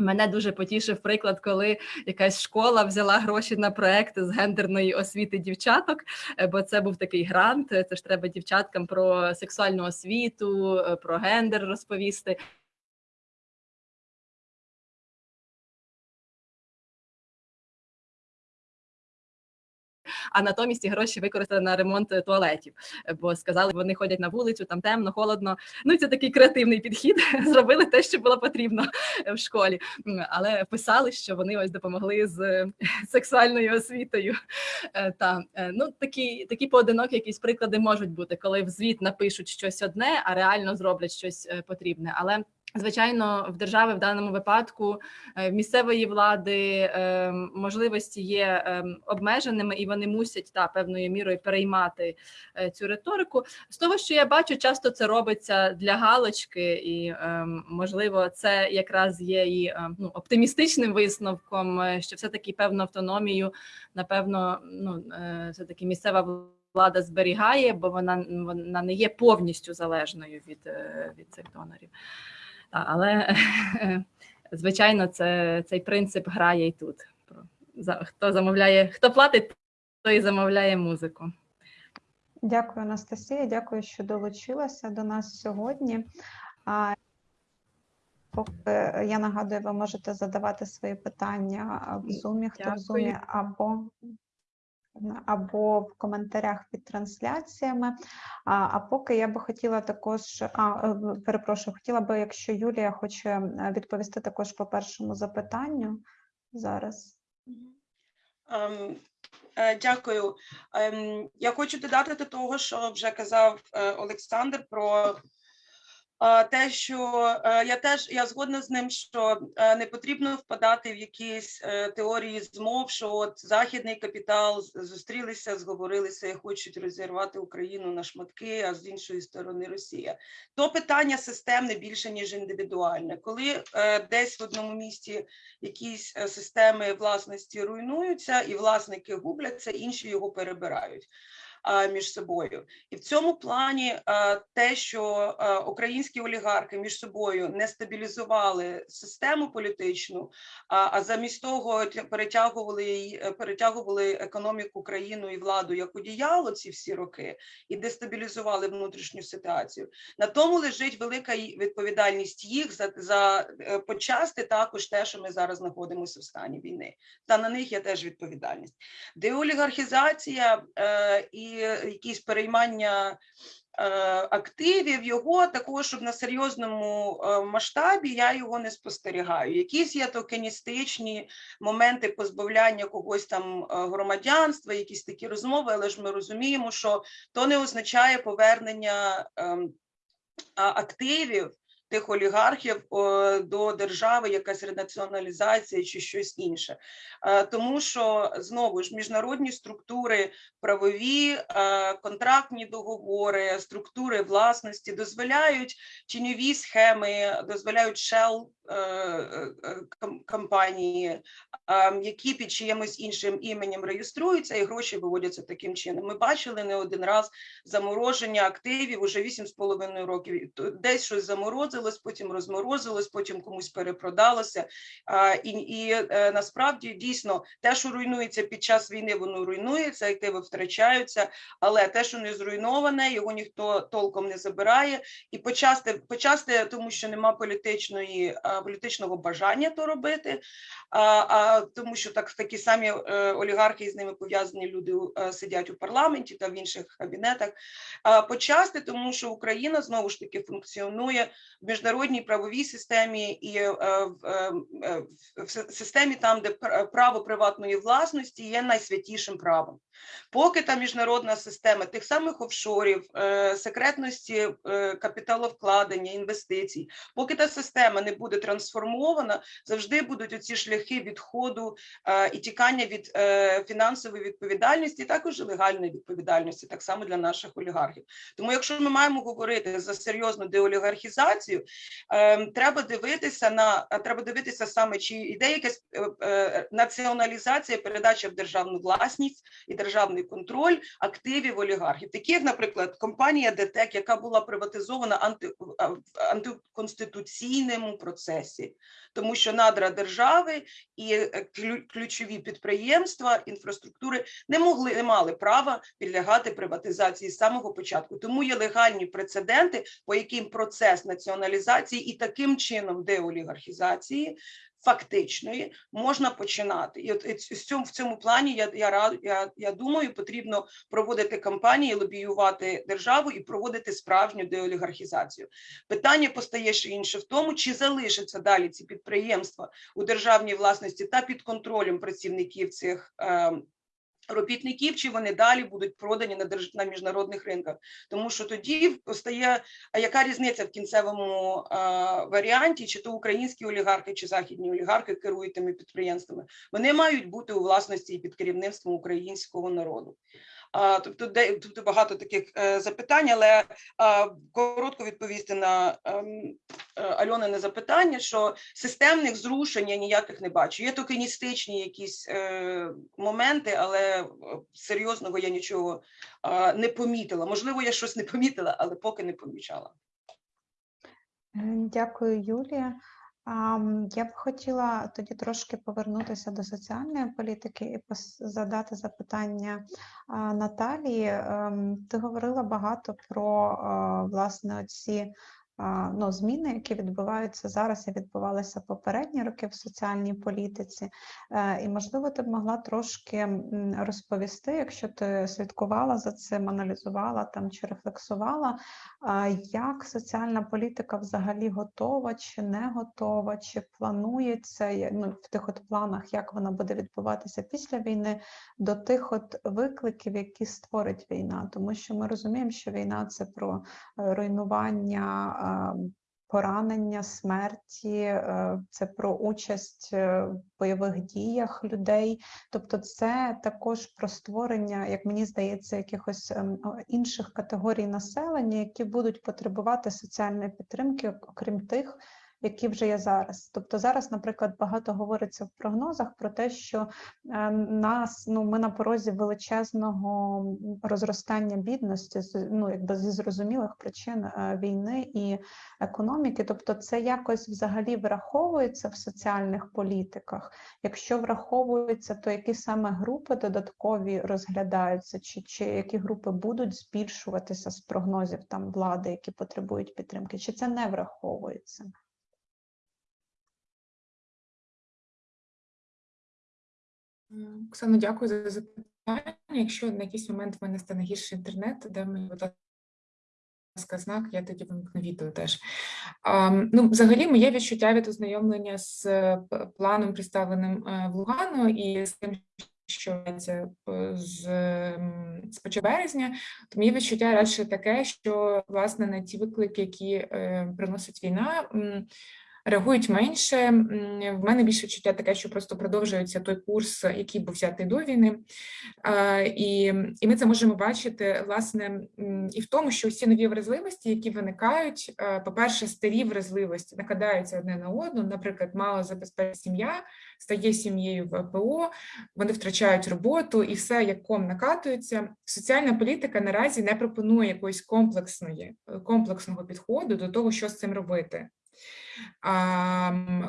Мене дуже потішив приклад, коли якась школа взяла гроші на проект з гендерної освіти дівчаток, е, бо це був такий грант. Це ж треба дівчаткам про сексуальну освіту, е, про гендер розповісти. А натомість ці гроші використали на ремонт е, туалетів, е, бо сказали, вони ходять на вулицю, там темно, холодно. Ну це такий креативний підхід. <laughs> Зробили те, що було потрібно е, в школі, але писали, що вони ось допомогли з <laughs> сексуальною освітою. Та ну такі такі поодинокі якісь приклади можуть бути, коли в звіт напишуть щось одне, а реально зроблять щось потрібне. Але Звичайно, в держави в даному випадку е, місцевої влади е, можливості є е, обмеженими, і вони мусять та певною мірою переймати цю риторику. З того, що я бачу, часто це робиться для галочки, і можливо, це якраз є і ну, оптимістичним висновком, що все таки певну автономію, напевно, ну все таки місцева влада зберігає, бо вона вона не є повністю залежною від, від цих донорів. Але <laughs> звичайно, це цей принцип грає і тут. Хто замовляє, хто платить, той і замовляє музику. Дякую, Анастасія. Дякую, що долучилася до нас сьогодні. Поки я нагадую, ви можете задавати свої питання в Zoom, хто в Zoom, або, або в коментарях під трансляціями. А, а поки я би хотіла також, а, е, перепрошую, хотіла би, якщо Юлія хоче відповісти також по першому запитанню зараз. Е, Дякую. Ем, Я хочу додати до того, що вже казав е, Олександр про те, що е, я теж я згодна з ним, що е, не потрібно впадати в якісь е, теорії змов, що от західний капітал зустрілися, зговорилися і хочуть розірвати Україну на шматки, а з іншої сторони Росія. То питання системне більше ніж індивідуальне. Коли е, десь в одному місті якісь е, системи власності руйнуються, і власники губляться, інші його перебирають між собою. І в цьому плані те, що українські олігархи між собою не стабілізували систему політичну, а, замість того перетягували е, перетягували економіку, країну і владу як одіяло ці всі роки і дестабілізували внутрішню ситуацію. На тому лежить велика відповідальність їх за, за е, почасти також те, що ми зараз знаходимося в стані війни. Та на них є теж відповідальність. Деолігархізація е, і якісь переймання. е, Активів його такого, щоб на серйозному е, масштабі я його не спостерігаю. Якісь є токеністичні моменти позбавляння когось там е, громадянства, якісь такі розмови, але ж ми розуміємо, що то не означає повернення ем, активів тих олігархів до держави, якась ренаціоналізація чи щось інше. Е, Тому що знову ж міжнародні структури, правові, е, контрактні договори, структури власності дозволяють тіньові схеми, дозволяють shell е, компанії, які під чиємусь іншим іменем реєструються і гроші виводяться таким чином. Ми бачили не один раз замороження активів уже 8,5 років. Десь щось заморозилось, потім розморозилось, потім комусь перепродалося. І, і е, насправді дійсно те, що руйнується під час війни, воно руйнується, активи втрачаються, але те, що не зруйноване, його ніхто толком не забирає. І почасти, почасти тому що нема політичної політичного бажання то робити. А, а тому, що так такі самі е, олігархи і з ними пов'язані люди е, сидять у парламенті та в інших кабінетах. А почасти, тому що Україна знову ж таки функціонує міжнародній правовій системі і е, в, е, е, в с- системі, там, де пр- право приватної власності є найсвятішим правом. Поки та міжнародна система тих самих офшорів, е, секретності е, капіталовкладення, інвестицій, поки та система не буде трансформована, завжди будуть оці шляхи відходу е, і тікання від фінансової відповідальності, також легальної відповідальності, так само для наших олігархів. Тому, якщо ми маємо говорити за серйозну деолігархізацію, треба дивитися на треба дивитися саме, чи йде якась націоналізація, передача в державну власність і державний контроль активів олігархів, такі як, наприклад, компанія ДТЕК, яка була приватизована анти, антиконституційному процесі, тому що надра держави і е, ключові підприємства інфраструктури не могли не мали права підлягати приватизації з самого початку. Тому є легальні прецеденти, по яким процес націоналізації і таким чином деолігархізації фактичної можна починати. І от цьому в цьому плані я я я, я думаю, потрібно проводити кампанії, лобіювати державу і проводити справжню деолігархізацію. Питання постає ще інше в тому, чи залишаться далі ці підприємства у державній власності та під контролем працівників цих. Е, Робітників чи вони далі будуть продані на держ... на міжнародних ринках, тому що тоді постає а яка різниця в кінцевому а, варіанті, чи то українські олігархи, чи західні олігархи керують тими підприємствами? Вони мають бути у власності і під керівництвом українського народу. Тобто, де тобто багато таких е, запитань, але коротко відповісти на ем, е, Альонине запитання, що системних зрушень я ніяких не бачу. Є токеністичні якісь е, моменти, але серйозного я нічого не помітила. Можливо, я щось не помітила, але поки не помічала. Дякую, Юлія. Я б хотіла тоді трошки повернутися до соціальної політики і задати запитання Наталії. Ем, Ти говорила багато про власне ці ну, зміни, які відбуваються зараз і відбувалися попередні роки в соціальній політиці. Е, І, можливо, ти б могла трошки розповісти, якщо ти слідкувала за цим, аналізувала там чи рефлексувала, Як соціальна політика взагалі готова чи не готова, чи планується ну, в тих от планах, як вона буде відбуватися після війни, до тих от викликів, які створить війна? Тому що ми розуміємо, що війна це про е, руйнування, е, поранення, смерті, е, це про участь е, в бойових діях людей. Тобто, це також про створення, як мені здається, якихось ем, інших категорій населення, які будуть потребувати соціальної підтримки, окрім тих, які вже є зараз. Тобто зараз, наприклад, багато говориться в прогнозах про те, що е, нас ну ми на порозі величезного розростання бідності, ну якби зі зрозумілих причин е, війни і економіки. Тобто, це якось взагалі враховується в соціальних політиках. Якщо враховується, то які саме групи додаткові розглядаються, чи, чи які групи будуть збільшуватися з прогнозів там влади, які потребують підтримки, чи це не враховується? Оксано, дякую за запитання. Якщо на якийсь момент в мене стане гірше інтернет, дай мені, будь ласка, знак, я тоді вимкну відео теж. А, ну, взагалі, моє відчуття від ознайомлення з е, планом, представленим е, в Лугану, і з тим, що відбувається, е, з, з початку березня, то моє відчуття радше таке, що власне на ті виклики, які е, приносить війна, м, реагують менше. В мене більше відчуття таке, що просто продовжується той курс, який був взятий до війни. Е, І, і ми це можемо бачити власне і в тому, що всі нові вразливості, які виникають, е, по-перше, старі вразливості накладаються одне на одну. Наприклад, мало забезпечена сім'я стає сім'єю в ПО, вони втрачають роботу, і все як ком накатується. Соціальна політика наразі не пропонує якоїсь комплексної комплексного підходу до того, що з цим робити.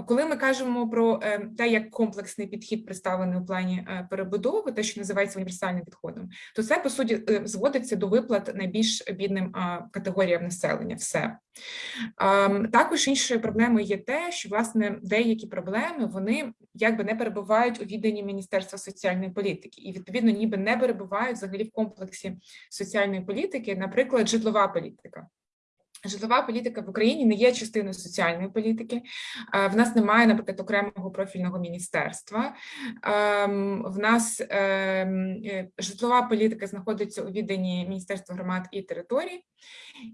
Коли ми кажемо про е, те, як комплексний підхід представлений у плані е, перебудови, те, що називається універсальним підходом, то це по суті е, зводиться до виплат найбільш бідним категоріям населення. Все також іншою проблемою є те, що власне деякі проблеми вони якби не перебувають у відданні Міністерства соціальної політики, і відповідно ніби не перебувають взагалі в комплексі соціальної політики, наприклад, житлова політика. Житлова політика в Україні не є частиною соціальної політики. Е, В нас немає, наприклад, окремого профільного міністерства. Ем, В нас ем, е, житлова політика знаходиться у відданні Міністерства громад і територій.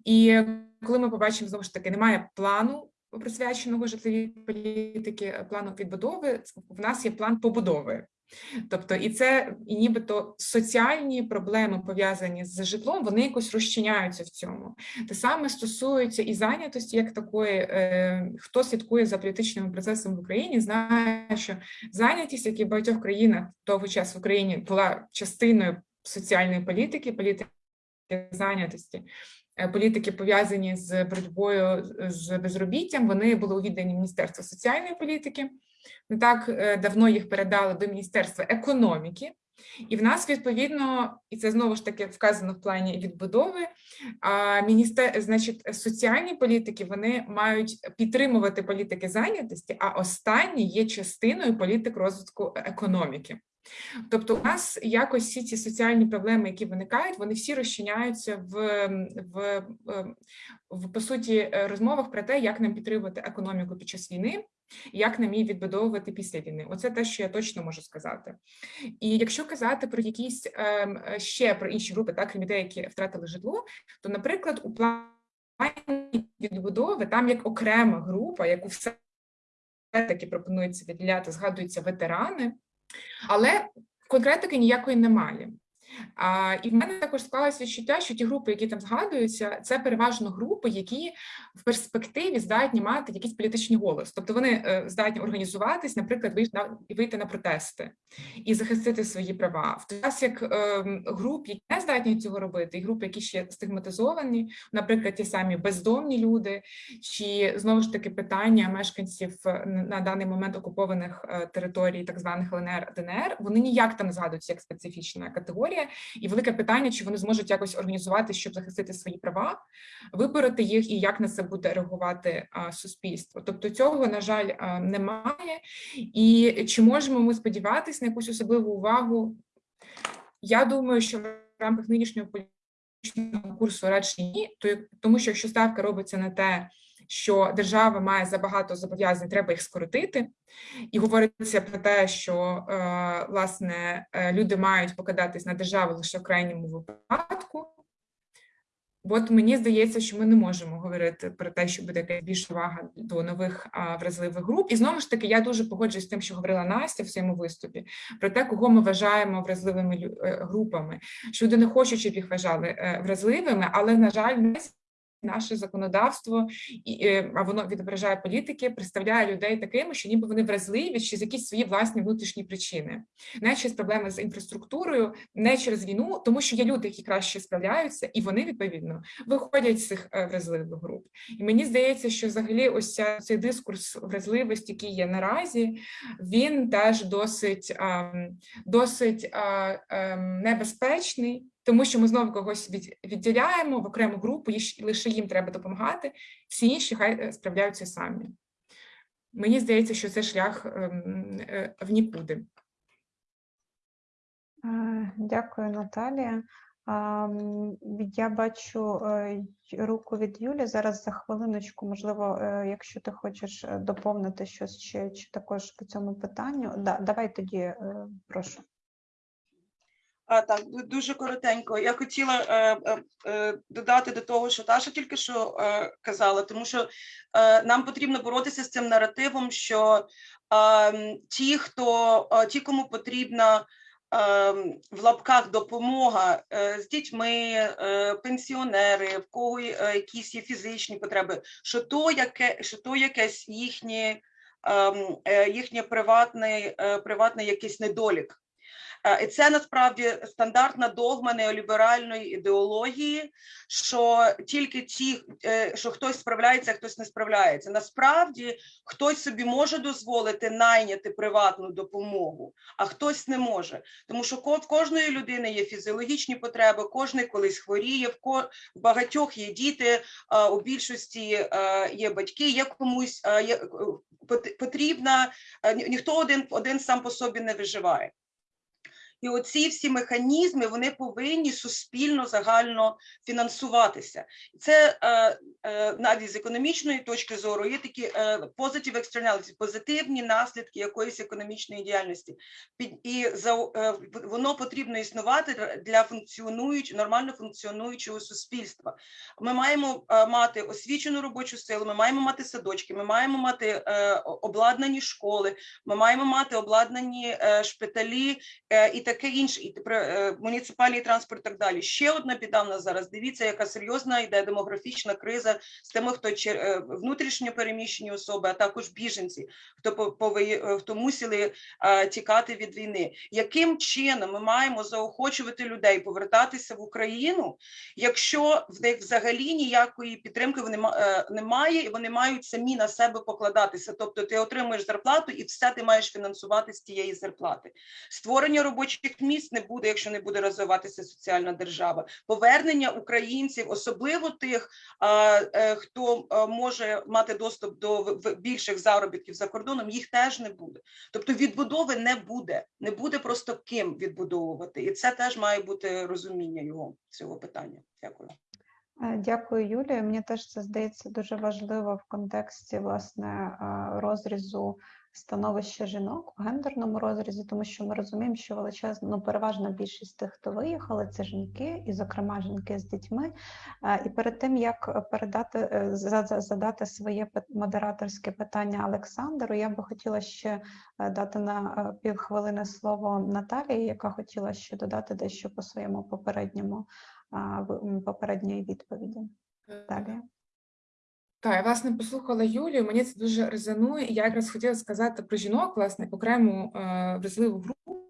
І коли ми побачимо знову ж таки, немає плану присвяченого житловій політики, е, плану відбудови. В нас є план побудови. Тобто, і це і нібито соціальні проблеми пов'язані з житлом, вони якось розчиняються в цьому. Те саме стосується і зайнятості як такої. Е, Хто слідкує за політичними процесами в Україні, знає, що зайнятість, як і в багатьох країнах того часу в Україні була частиною соціальної політики, політики зайнятості. Е, Політики пов'язані з боротьбою з безробіттям, вони були у відданні Міністерства соціальної політики. Не так е, давно їх передали до Міністерства економіки, і в нас відповідно, і це знову ж таки вказано в плані відбудови. А міністер, значить, соціальні політики вони мають підтримувати політики зайнятості, а останні є частиною політик розвитку економіки. Тобто, у нас якось всі ці соціальні проблеми, які виникають, вони всі розчиняються в, в, в, в по суті е, розмовах про те, як нам підтримувати економіку під час війни, як нам її відбудовувати після війни. Оце те, що я точно можу сказати. І якщо казати про якісь ем, ще про інші групи, так крім людей, які втратили житло, то, наприклад, у плані відбудови там як окрема група, яку все таки пропонується виділяти, згадуються ветерани. Але конкретики ніякої немає. А, і в мене також склалося відчуття, що ті групи, які там згадуються, це переважно групи, які в перспективі здатні мати якийсь політичний голос. Тобто вони е, здатні організуватись, наприклад, вийти на, вийти на протести і захистити свої права. В той час як е, груп, які не здатні цього робити, і групи, які ще стигматизовані, наприклад, ті самі бездомні люди, чи знову ж таки питання мешканців е, на даний момент окупованих е, територій, так званих ЛНР ДНР, вони ніяк там не згадуються як специфічна категорія, і велике питання, чи вони зможуть якось організувати, щоб захистити свої права, вибороти їх і як на це буде реагувати суспільство. Тобто цього, на жаль, немає. І чи можемо ми сподіватися на якусь особливу увагу? Я думаю, що в рамках нинішнього політичного курсу радше ні, то- тому що якщо ставка робиться на те, що держава має забагато зобов'язань, треба їх скоротити, і говориться про те, що е, власне е, люди мають покладатись на державу лише в крайньому випадку. От мені здається, що ми не можемо говорити про те, що буде якась більша увага до нових а, вразливих груп. І знову ж таки, я дуже погоджуюсь з тим, що говорила Настя в своєму виступі, про те, кого ми вважаємо вразливими е, групами. Що люди не хочуть, щоб їх вважали вразливими, але на жаль, не наше законодавство, е, а воно відображає політики, представляє людей такими, що ніби вони вразливі чи з якісь свої власні внутрішні причини, не через проблеми з інфраструктурою, не через війну, тому що є люди, які краще справляються, і вони відповідно виходять з цих е, вразливих груп. І мені здається, що взагалі ось ця, цей дискурс вразливості, який є наразі, він теж досить, ем, досить е, ем, небезпечний. Тому що ми знову когось від, відділяємо в окрему групу, і лише їм треба допомагати, всі інші хай е, справляються самі. Мені здається, що це шлях ем, е, в нікуди. Е, Дякую, Наталія. Я бачу руку від Юлі. Зараз за хвилиночку, можливо, якщо ти хочеш доповнити щось чи, чи також по цьому питанню. Да, давай тоді, прошу. А, так, дуже коротенько. Я хотіла е, е, е, додати до того, що Таша тільки що е, казала, тому що е, нам потрібно боротися з цим наративом, що е, ті, хто е, ті, кому потрібна е, в лапках допомога е, з дітьми, е, пенсіонери, в кого е, якісь є фізичні потреби, що то яке, що то якесь їхнє, ем, е, їхнє приватний, е, приватний якийсь недолік. Е, І це насправді стандартна догма неоліберальної ідеології, що тільки ті, е, що хтось справляється, а хтось не справляється. Насправді хтось собі може дозволити найняти приватну допомогу, а хтось не може. Тому що в кожної людини є фізіологічні потреби, кожен колись хворіє, в багатьох є діти, у більшості е, є батьки, є комусь е, е, потрібна, е, ніхто один, один сам по собі не виживає. І оці всі механізми вони повинні суспільно загально фінансуватися. Це е, е, навіть з економічної точки зору є такі е, externalities, позитивні наслідки якоїсь економічної діяльності. І за е, воно потрібно існувати для функціонуючи нормально функціонуючого суспільства. Ми маємо мати освічену робочу силу, ми маємо мати садочки, ми маємо мати обладнані школи, ми маємо мати обладнані шпиталі і таке інше, і тепер е, муніципальний транспорт, і так далі. Ще одна біда в нас зараз. Дивіться, яка серйозна йде демографічна криза з тими, хто е, внутрішньо переміщені особи, а також біженці, хто е, хто мусили тікати від війни. Яким чином ми маємо заохочувати людей повертатися в Україну, якщо в них взагалі ніякої підтримки немає, і вони мають самі на себе покладатися. Тобто ти отримуєш зарплату і все ти маєш фінансувати з тієї зарплати. Створення робочих місць не буде, якщо не буде розвиватися соціальна держава. Повернення українців, особливо тих, е, хто е, може мати доступ до більших заробітків за кордоном, їх теж не буде. Тобто відбудови не буде, не буде просто ким відбудовувати, і це теж має бути розуміння його цього питання. Дякую. Дякую, Юлія. Мені теж це здається дуже важливо в контексті власне розрізу становища жінок в гендерному розрізі, тому що ми розуміємо, що величезна ну, переважна більшість тих, хто виїхали, це жінки, і, зокрема, жінки з дітьми. Е, І перед тим як передати е, за- за- задати своє модераторське питання Олександру, я би хотіла ще е, дати на півхвилини слово Наталії, яка хотіла ще додати дещо по своєму попередньому попередньої відповіді. Далі. Так, я власне послухала Юлію. Мені це дуже резонує. Я якраз хотіла сказати про жінок, власне, окрему е, вразливу групу,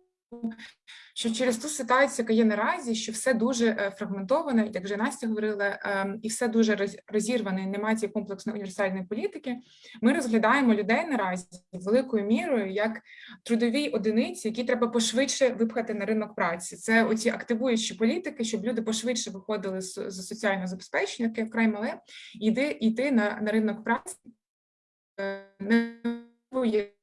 що через ту ситуацію, яка є наразі, що все дуже е, фрагментоване, як вже Настя говорила, е, і все дуже роз- розірване, немає цієї комплексної універсальної політики. Ми розглядаємо людей наразі великою мірою як трудові одиниці, які треба пошвидше випхати на ринок праці. Це оці активуючі політики, щоб люди пошвидше виходили з, соціального забезпечення, яке вкрай мале, і йти, на, на ринок праці. Е, не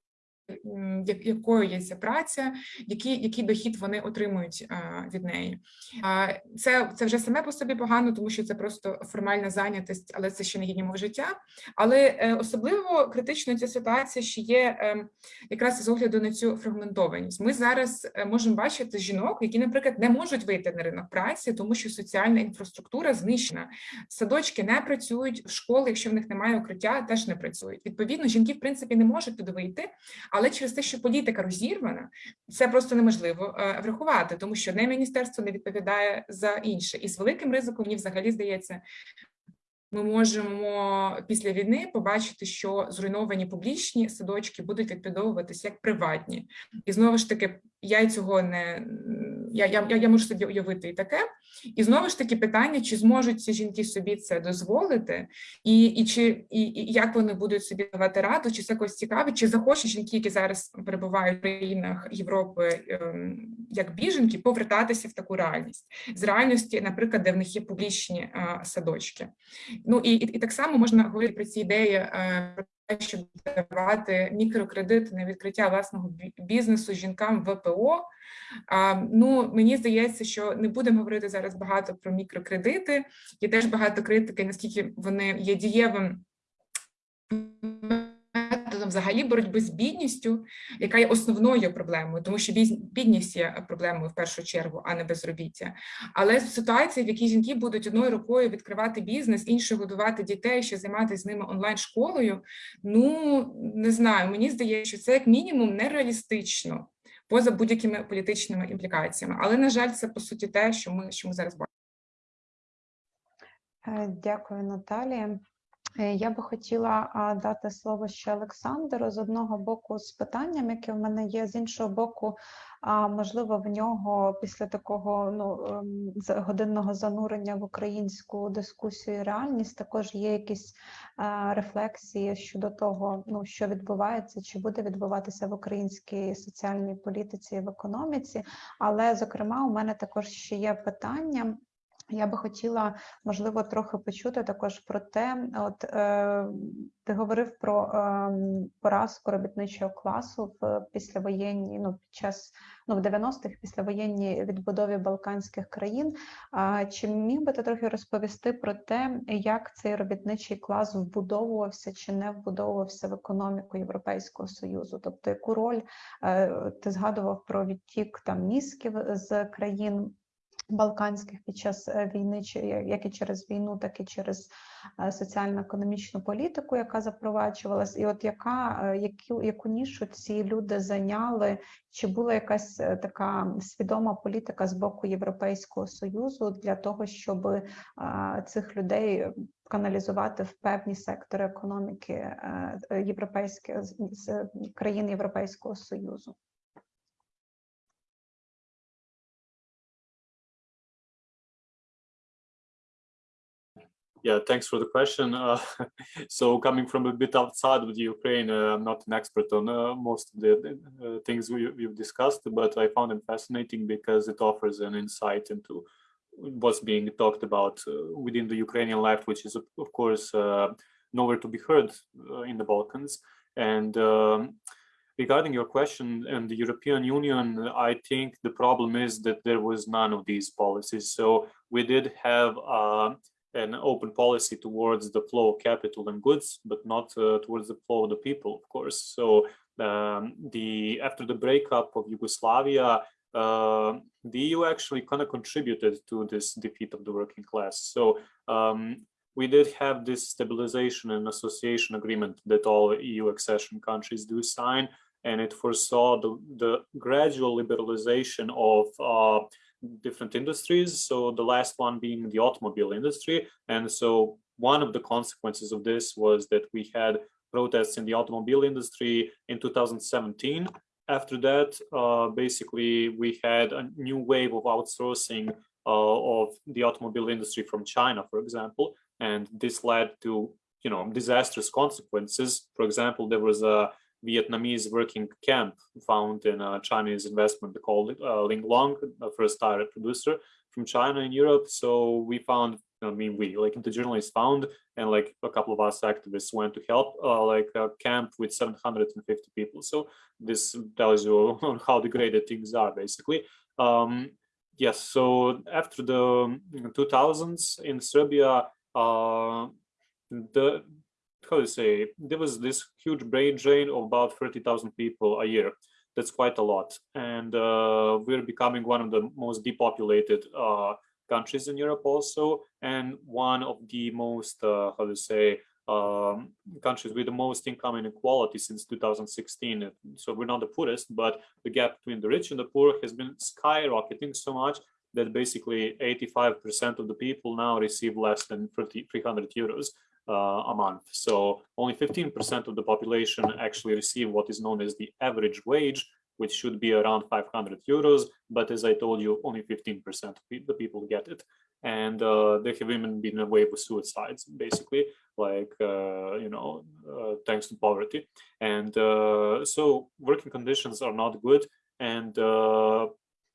якою є ця праця, який, який дохід вони отримують від неї. Це, це вже саме по собі погано, тому що це просто формальна зайнятість, але це ще не гідні умови життя. Але е, особливо критично ця ситуація ще є е, якраз з огляду на цю фрагментованість. Ми зараз е, можемо бачити жінок, які, наприклад, не можуть вийти на ринок праці, тому що соціальна інфраструктура знищена. Садочки не працюють, школи, якщо в них немає укриття, теж не працюють. Відповідно, жінки в принципі не можуть туди вийти, але через те, що політика розірвана, це просто неможливо е, врахувати, тому що одне міністерство не відповідає за інше. І з великим ризиком мені взагалі здається. Ми можемо після війни побачити, що зруйновані публічні садочки будуть відбудовуватися як приватні, і знову ж таки, я цього не я, я, я- можу собі уявити і таке. І знову ж таки питання, чи зможуть ці жінки собі це дозволити, і, і чи і, і як вони будуть собі давати раду, чи це когось цікавить, чи захочуть жінки, які зараз перебувають в країнах Європи ем, як біженки, повертатися в таку реальність з реальності, наприклад, де в них є публічні а, садочки. Ну і, і, і так само можна говорити про ці ідеї. Щоб давати мікрокредити на відкриття власного бізнесу жінкам ВПО. А, ну мені здається, що не будемо говорити зараз багато про мікрокредити. Є теж багато критики, наскільки вони є дієвим взагалі боротьби з бідністю, яка є основною проблемою, тому що бідність є проблемою в першу чергу, а не безробіття. Але ситуація, в якій жінки будуть одною рукою відкривати бізнес, іншою годувати дітей, ще займатися з ними онлайн школою. Ну не знаю, мені здається, що це як мінімум нереалістично поза будь-якими політичними імплікаціями. Але на жаль, це по суті те, що ми що ми зараз бачимо. Е, дякую, Наталія. Е, я би хотіла дати слово ще Олександру з одного боку з питанням, яке в мене є, з іншого боку, можливо, в нього після такого ну ем, годинного занурення в українську дискусію і реальність також є якісь рефлексії щодо того, ну що відбувається, чи буде відбуватися в українській соціальній політиці і в економіці. Але зокрема, у мене також ще є питання. Я би хотіла, можливо, трохи почути також про те, от е, ти говорив про е, поразку робітничого класу в післявоєнній, ну під час ну в 90-х післявоєнній відбудові Балканських країн. А чи міг би ти трохи розповісти про те, як цей робітничий клас вбудовувався чи не вбудовувався в економіку Європейського союзу? Тобто, яку роль е, ти згадував про відтік там мізків з країн? Балканських під час е, війни, як і через війну, так і через е, соціально-економічну політику, яка запроваджувалась, і от яка е, яку, яку нішу ці люди зайняли? Чи була якась така свідома політика з боку Європейського союзу для того, щоб цих людей каналізувати в певні сектори економіки європейських країн Європейського союзу? Yeah, thanks for the question. Uh, <laughs> so coming from a bit outside of the Ukraine, uh, I'm not an expert on uh, most of the uh, things we, have discussed, but I found them fascinating because it offers an insight into what's being talked about uh, within the Ukrainian left, which is, of course, uh, nowhere to be heard in the Balkans. And um, regarding your question and the European Union, I think the problem is that there was none of these policies. So we did have an open policy towards the flow of capital and goods, but not uh, towards the flow of the people, of course. So um, the after the breakup of Yugoslavia, uh, the EU actually kind of contributed to this defeat of the working class. So um, we did have this stabilization and association agreement that all EU accession countries do sign, and it foresaw the, the gradual liberalization of uh, different industries. So the last one being the automobile industry. And so one of the consequences of this was that we had protests in the automobile industry in 2017. After that, uh, basically, we had a new wave of outsourcing uh, of the automobile industry from China, for example, and this led to you know disastrous consequences. For example, there was a Vietnamese working camp found in a Chinese investment called uh, Ling Long, the first tire producer from China in Europe. So we found, I mean, we like the journalists found, and like a couple of us activists went to help, uh, like a camp with 750 people. So this tells you <laughs> how degraded things are, basically. Um, yes. So after the 2000s in Serbia, uh, the how to say, there was this huge brain drain of about 30,000 people a year. That's quite a lot. And uh, we're becoming one of the most depopulated uh, countries in Europe also, and one of the most, uh, how to say, um, countries with the most income inequality since 2016. So we're not the poorest, but the gap between the rich and the poor has been skyrocketing so much that basically 85% of the people now receive less than 30, 300 euros a month. So only 15% of the population actually receive what is known as the average wage, which should be around 500 euros. But as I told you, only 15% of the people get it. And uh, there have even been a wave of suicides, basically, like, uh, you know, uh, thanks to poverty. And uh, so working conditions are not good. And uh,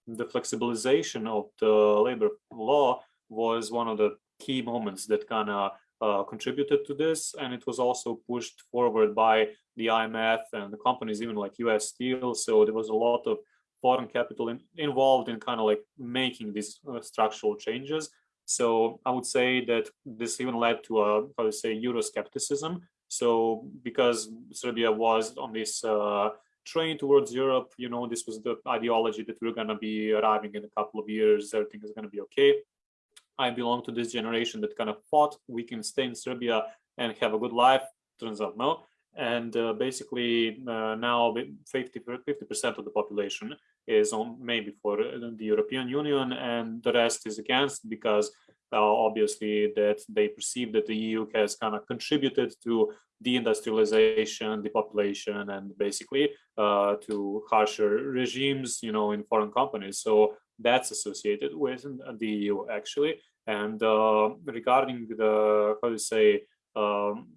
the flexibilization of the labor law was one of the key moments that kind of uh, contributed to this, and it was also pushed forward by the IMF and the companies, even like US Steel. So there was a lot of foreign capital in, involved in kind of like making these uh, structural changes. So I would say that this even led to a, how to say, Euroscepticism So because Serbia was on this uh, train towards Europe, you know, this was the ideology that we're going to be arriving in a couple of years, everything is going to be okay. I belong to this generation that kind of thought we can stay in Serbia and have a good life. Turns out no. And uh, basically uh, now 50 percent of the population is on maybe for the European Union, and the rest is against because uh, obviously that they perceive that the EU has kind of contributed to deindustrialization, depopulation, and basically uh, to harsher regimes, you know, in foreign companies. So that's associated with the EU actually. And uh, regarding the how to say um,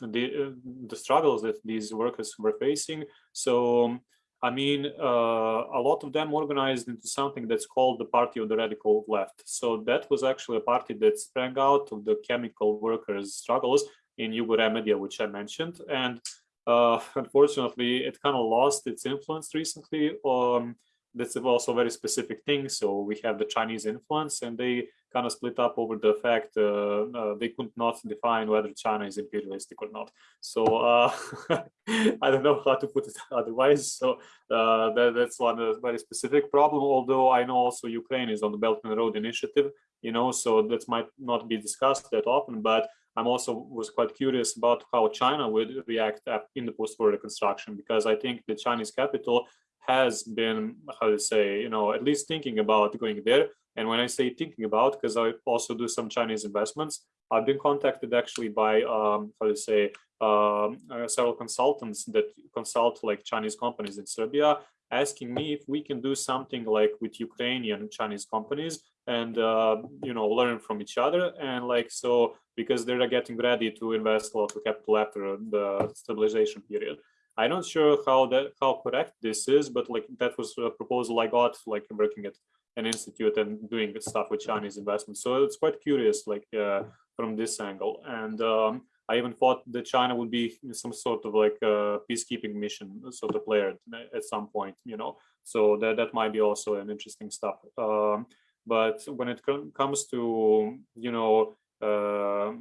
the the struggles that these workers were facing, so. Um, I mean, uh, a lot of them organized into something that's called the Party of the Radical Left. So that was actually a party that sprang out of the chemical workers' struggles in Yugoremedia, which I mentioned. And uh, unfortunately, it kind of lost its influence recently. Um, that's also a very specific thing. So we have the Chinese influence and they kind of split up over the fact uh, uh, they could not define whether China is imperialistic or not. So uh, <laughs> I don't know how to put it <laughs> otherwise. So uh, that, that's one uh, very specific problem. Although I know also Ukraine is on the Belt and Road Initiative, you know, so that might not be discussed that often, but I'm also was quite curious about how China would react in the post-war reconstruction because I think the Chinese capital has been how to say you know at least thinking about going there and when I say thinking about, because I also do some Chinese investments, I've been contacted actually by, um, how to say, um, uh, several consultants that consult like Chinese companies in Serbia, asking me if we can do something like with Ukrainian Chinese companies and, uh, you know, learn from each other. And like, so, because they're getting ready to invest a lot of capital after the stabilization period. I'm not sure how that how correct this is, but like that was a proposal I got like working at an institute and doing stuff with Chinese investment. So it's quite curious, like uh, from this angle. And um, I even thought that China would be some sort of like a peacekeeping mission sort of player at some point, you know. So that that might be also an interesting stuff. Um, but when it comes to you know uh,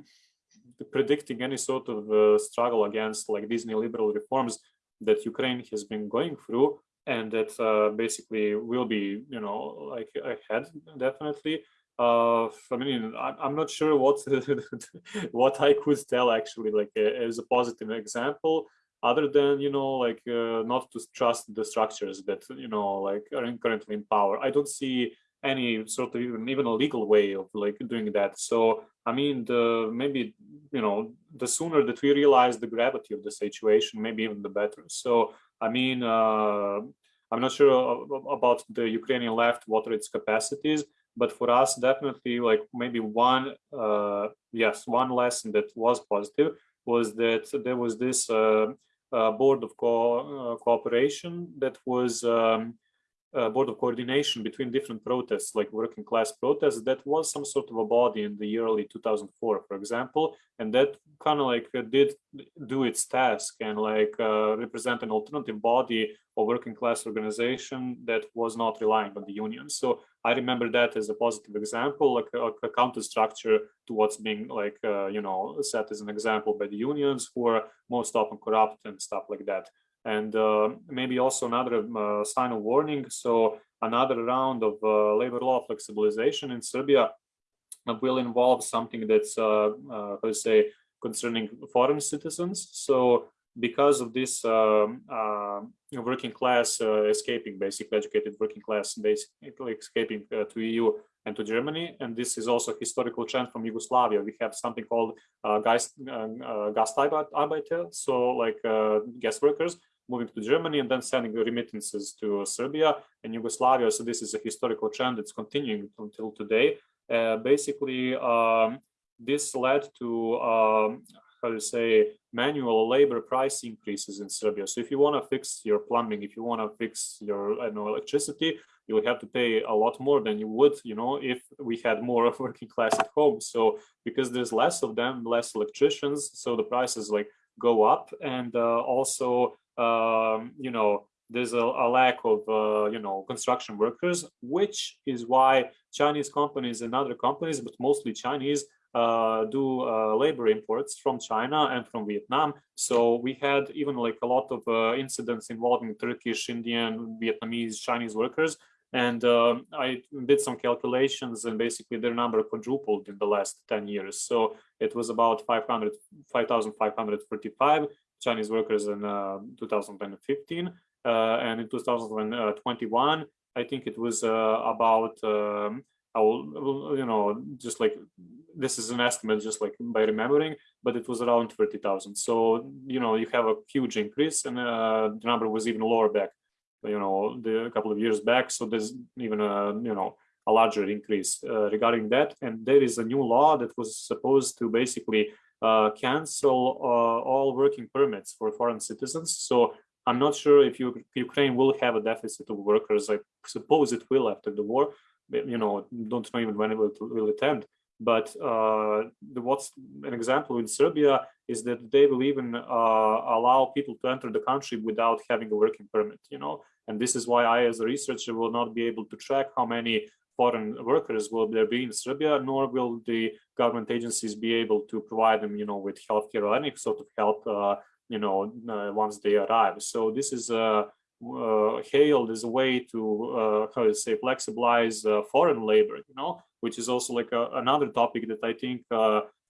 predicting any sort of uh, struggle against like these neoliberal reforms that Ukraine has been going through, and that uh, basically will be, you know, like ahead definitely. Uh, I mean, I'm not sure what <laughs> what I could tell actually, like uh, as a positive example, other than you know, like uh, not to trust the structures that you know, like are currently in power. I don't see any sort of even even a legal way of like doing that. So I mean, the maybe you know, the sooner that we realize the gravity of the situation, maybe even the better. So I mean, uh, I'm not sure about the Ukrainian left, what are its capacities, but for us, definitely, like maybe one, uh, yes, one lesson that was positive was that there was this uh, uh board of co uh, cooperation that was um, uh, board of coordination between different protests, like working class protests, that was some sort of a body in the early 2004, for example, and that kind of like uh, did do its task and like uh, represent an alternative body or working class organization that was not relying on the union. So I remember that as a positive example, like a, a counter structure to what's being like, uh, you know, set as an example by the unions who are most often corrupt and stuff like that and uh, maybe also another uh, sign of warning. So another round of uh, labor law flexibilization in Serbia will involve something that's, uh, uh, let's say, concerning foreign citizens. So because of this um, uh, working class uh, escaping, basically educated working class, basically escaping uh, to EU and to Germany, and this is also a historical trend from Yugoslavia. We have something called uh, uh, Gastarbeiter, so like guest workers, moving to Germany and then sending remittances to Serbia and Yugoslavia. So this is a historical trend that's continuing until today. Uh, basically, um, this led to, um, how to say, manual labor price increases in Serbia. So if you want to fix your plumbing, if you want to fix your I know, electricity, you will have to pay a lot more than you would, you know, if we had more <laughs> of working class at home. So because there's less of them, less electricians, so the prices like go up and uh, also um, you know, there's a, a lack of, uh, you know, construction workers, which is why Chinese companies and other companies, but mostly Chinese, uh, do uh, labor imports from China and from Vietnam. So we had even like a lot of uh, incidents involving Turkish, Indian, Vietnamese, Chinese workers. And um I did some calculations and basically their number quadrupled in the last 10 years. So it was about 500, 5,545 Chinese workers in uh, 2015. Uh, and in 2021, I think it was uh, about, um, I will, you know, just like this is an estimate, just like by remembering, but it was around 30,000. So, you know, you have a huge increase and uh, the number was even lower back, you know, the, a couple of years back. So there's even a, you know, a larger increase uh, regarding that. And there is a new law that was supposed to basically uh, cancel uh, all working permits for foreign citizens. So I'm not sure if you, Ukraine will have a deficit of workers. I suppose it will after the war. You know, don't know even when it will, will end. But uh, the, what's an example in Serbia is that they will even uh, allow people to enter the country without having a working permit. You know, and this is why I, as a researcher, will not be able to track how many foreign workers will there be in Serbia, nor will the government agencies be able to provide them, you know, with healthcare or any sort of help, uh, you know, uh, once they arrive. So this is uh, uh, hailed as a way to, uh, how to say, flexibilize uh, foreign labor, you know, which is also like a, another topic that I think,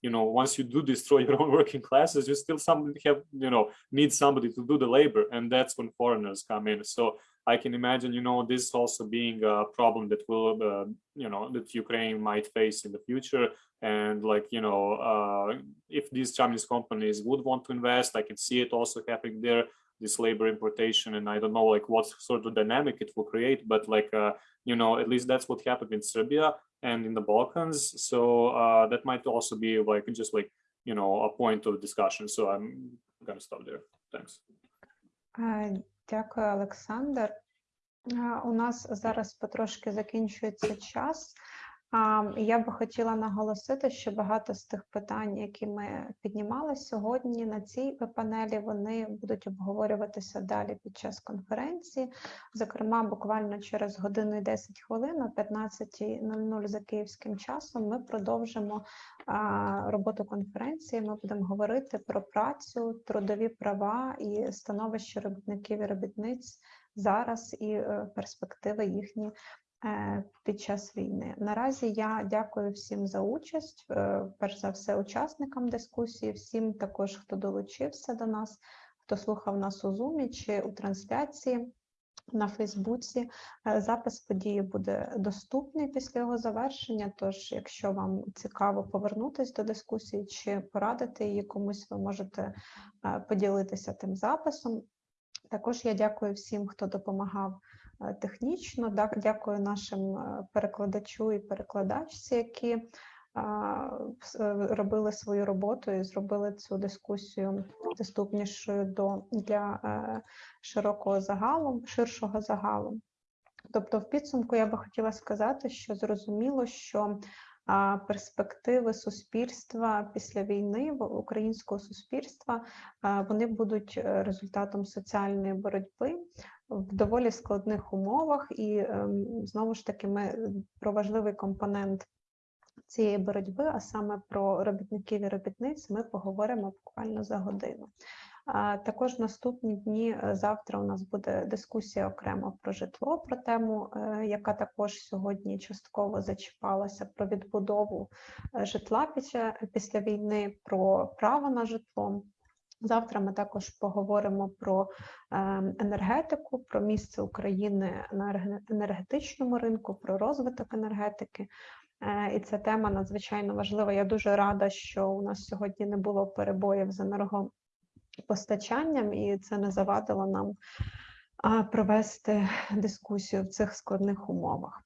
you know, once you do destroy <laughs> your own working classes, you still some have, you know, need somebody to do the labor, and that's when foreigners come in. So I can imagine, you know, this also being a problem that will, uh, you know, that Ukraine might face in the future. And like, you know, uh, if these Chinese companies would want to invest, I can see it also happening there, this labor importation. And I don't know, like, what sort of dynamic it will create, but like, uh, you know, at least that's what happened in Serbia and in the Balkans. So uh, that might also be like, just like, you know, a point of discussion. So I'm gonna stop there. Thanks. Е, Дякую, Олександр. Е, У нас зараз потрошки закінчується час. Я би хотіла наголосити, що багато з тих питань, які ми піднімали сьогодні на цій панелі, вони будуть обговорюватися далі під час конференції. Зокрема, буквально через годину і 10 хвилин, о 15.00 за київським часом, ми продовжимо роботу конференції. Ми будемо говорити про працю, трудові права і становище робітників і робітниць зараз і е, перспективи їхні під час війни. Наразі я дякую всім за участь, е, перш за все, учасникам дискусії, всім також, хто долучився до нас, хто слухав нас у Zoom чи у трансляції. На Фейсбуці Е, запис події буде доступний після його завершення. Тож, якщо вам цікаво повернутися до дискусії чи порадити її комусь, ви можете е, поділитися тим записом. Також я дякую всім, хто допомагав е, технічно. Да- Дякую нашим е, перекладачу і перекладачці, які е, робили свою роботу і зробили цю дискусію доступнішою до для е, широкого загалу, ширшого загалу. Тобто, в підсумку я би хотіла сказати, що зрозуміло, що перспективи суспільства після війни українського суспільства вони будуть е, результатом соціальної боротьби в доволі складних умовах, і ем, знову ж таки ми про важливий компонент цієї боротьби, а саме про робітників і робітниць, ми поговоримо буквально за годину. Також наступні дні е, завтра у нас буде дискусія окремо про житло, про тему, е, яка також сьогодні частково зачіпалася про відбудову е, житла після війни, про право на житло. Завтра ми також поговоримо про ем, енергетику, про місце України на енергетичному ринку, про розвиток енергетики. Е, І ця тема надзвичайно важлива. Я дуже рада, що у нас сьогодні не було перебоїв з енергопостачанням, і це не завадило нам провести дискусію в цих складних умовах.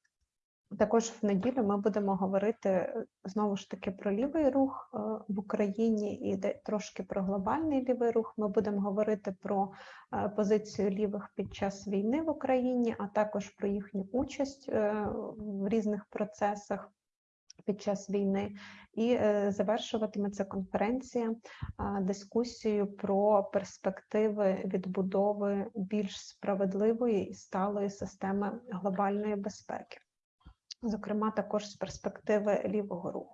Також в неділю ми будемо говорити е, знову ж таки про лівий рух е, в Україні і трошки про глобальний лівий рух. Ми будемо говорити про е, позицію лівих під час війни в Україні, а також про їхню участь в різних процесах під час війни. І завершуватиметься конференція дискусією про перспективи відбудови більш справедливої і сталої системи глобальної безпеки зокрема також з перспективи лівого руху.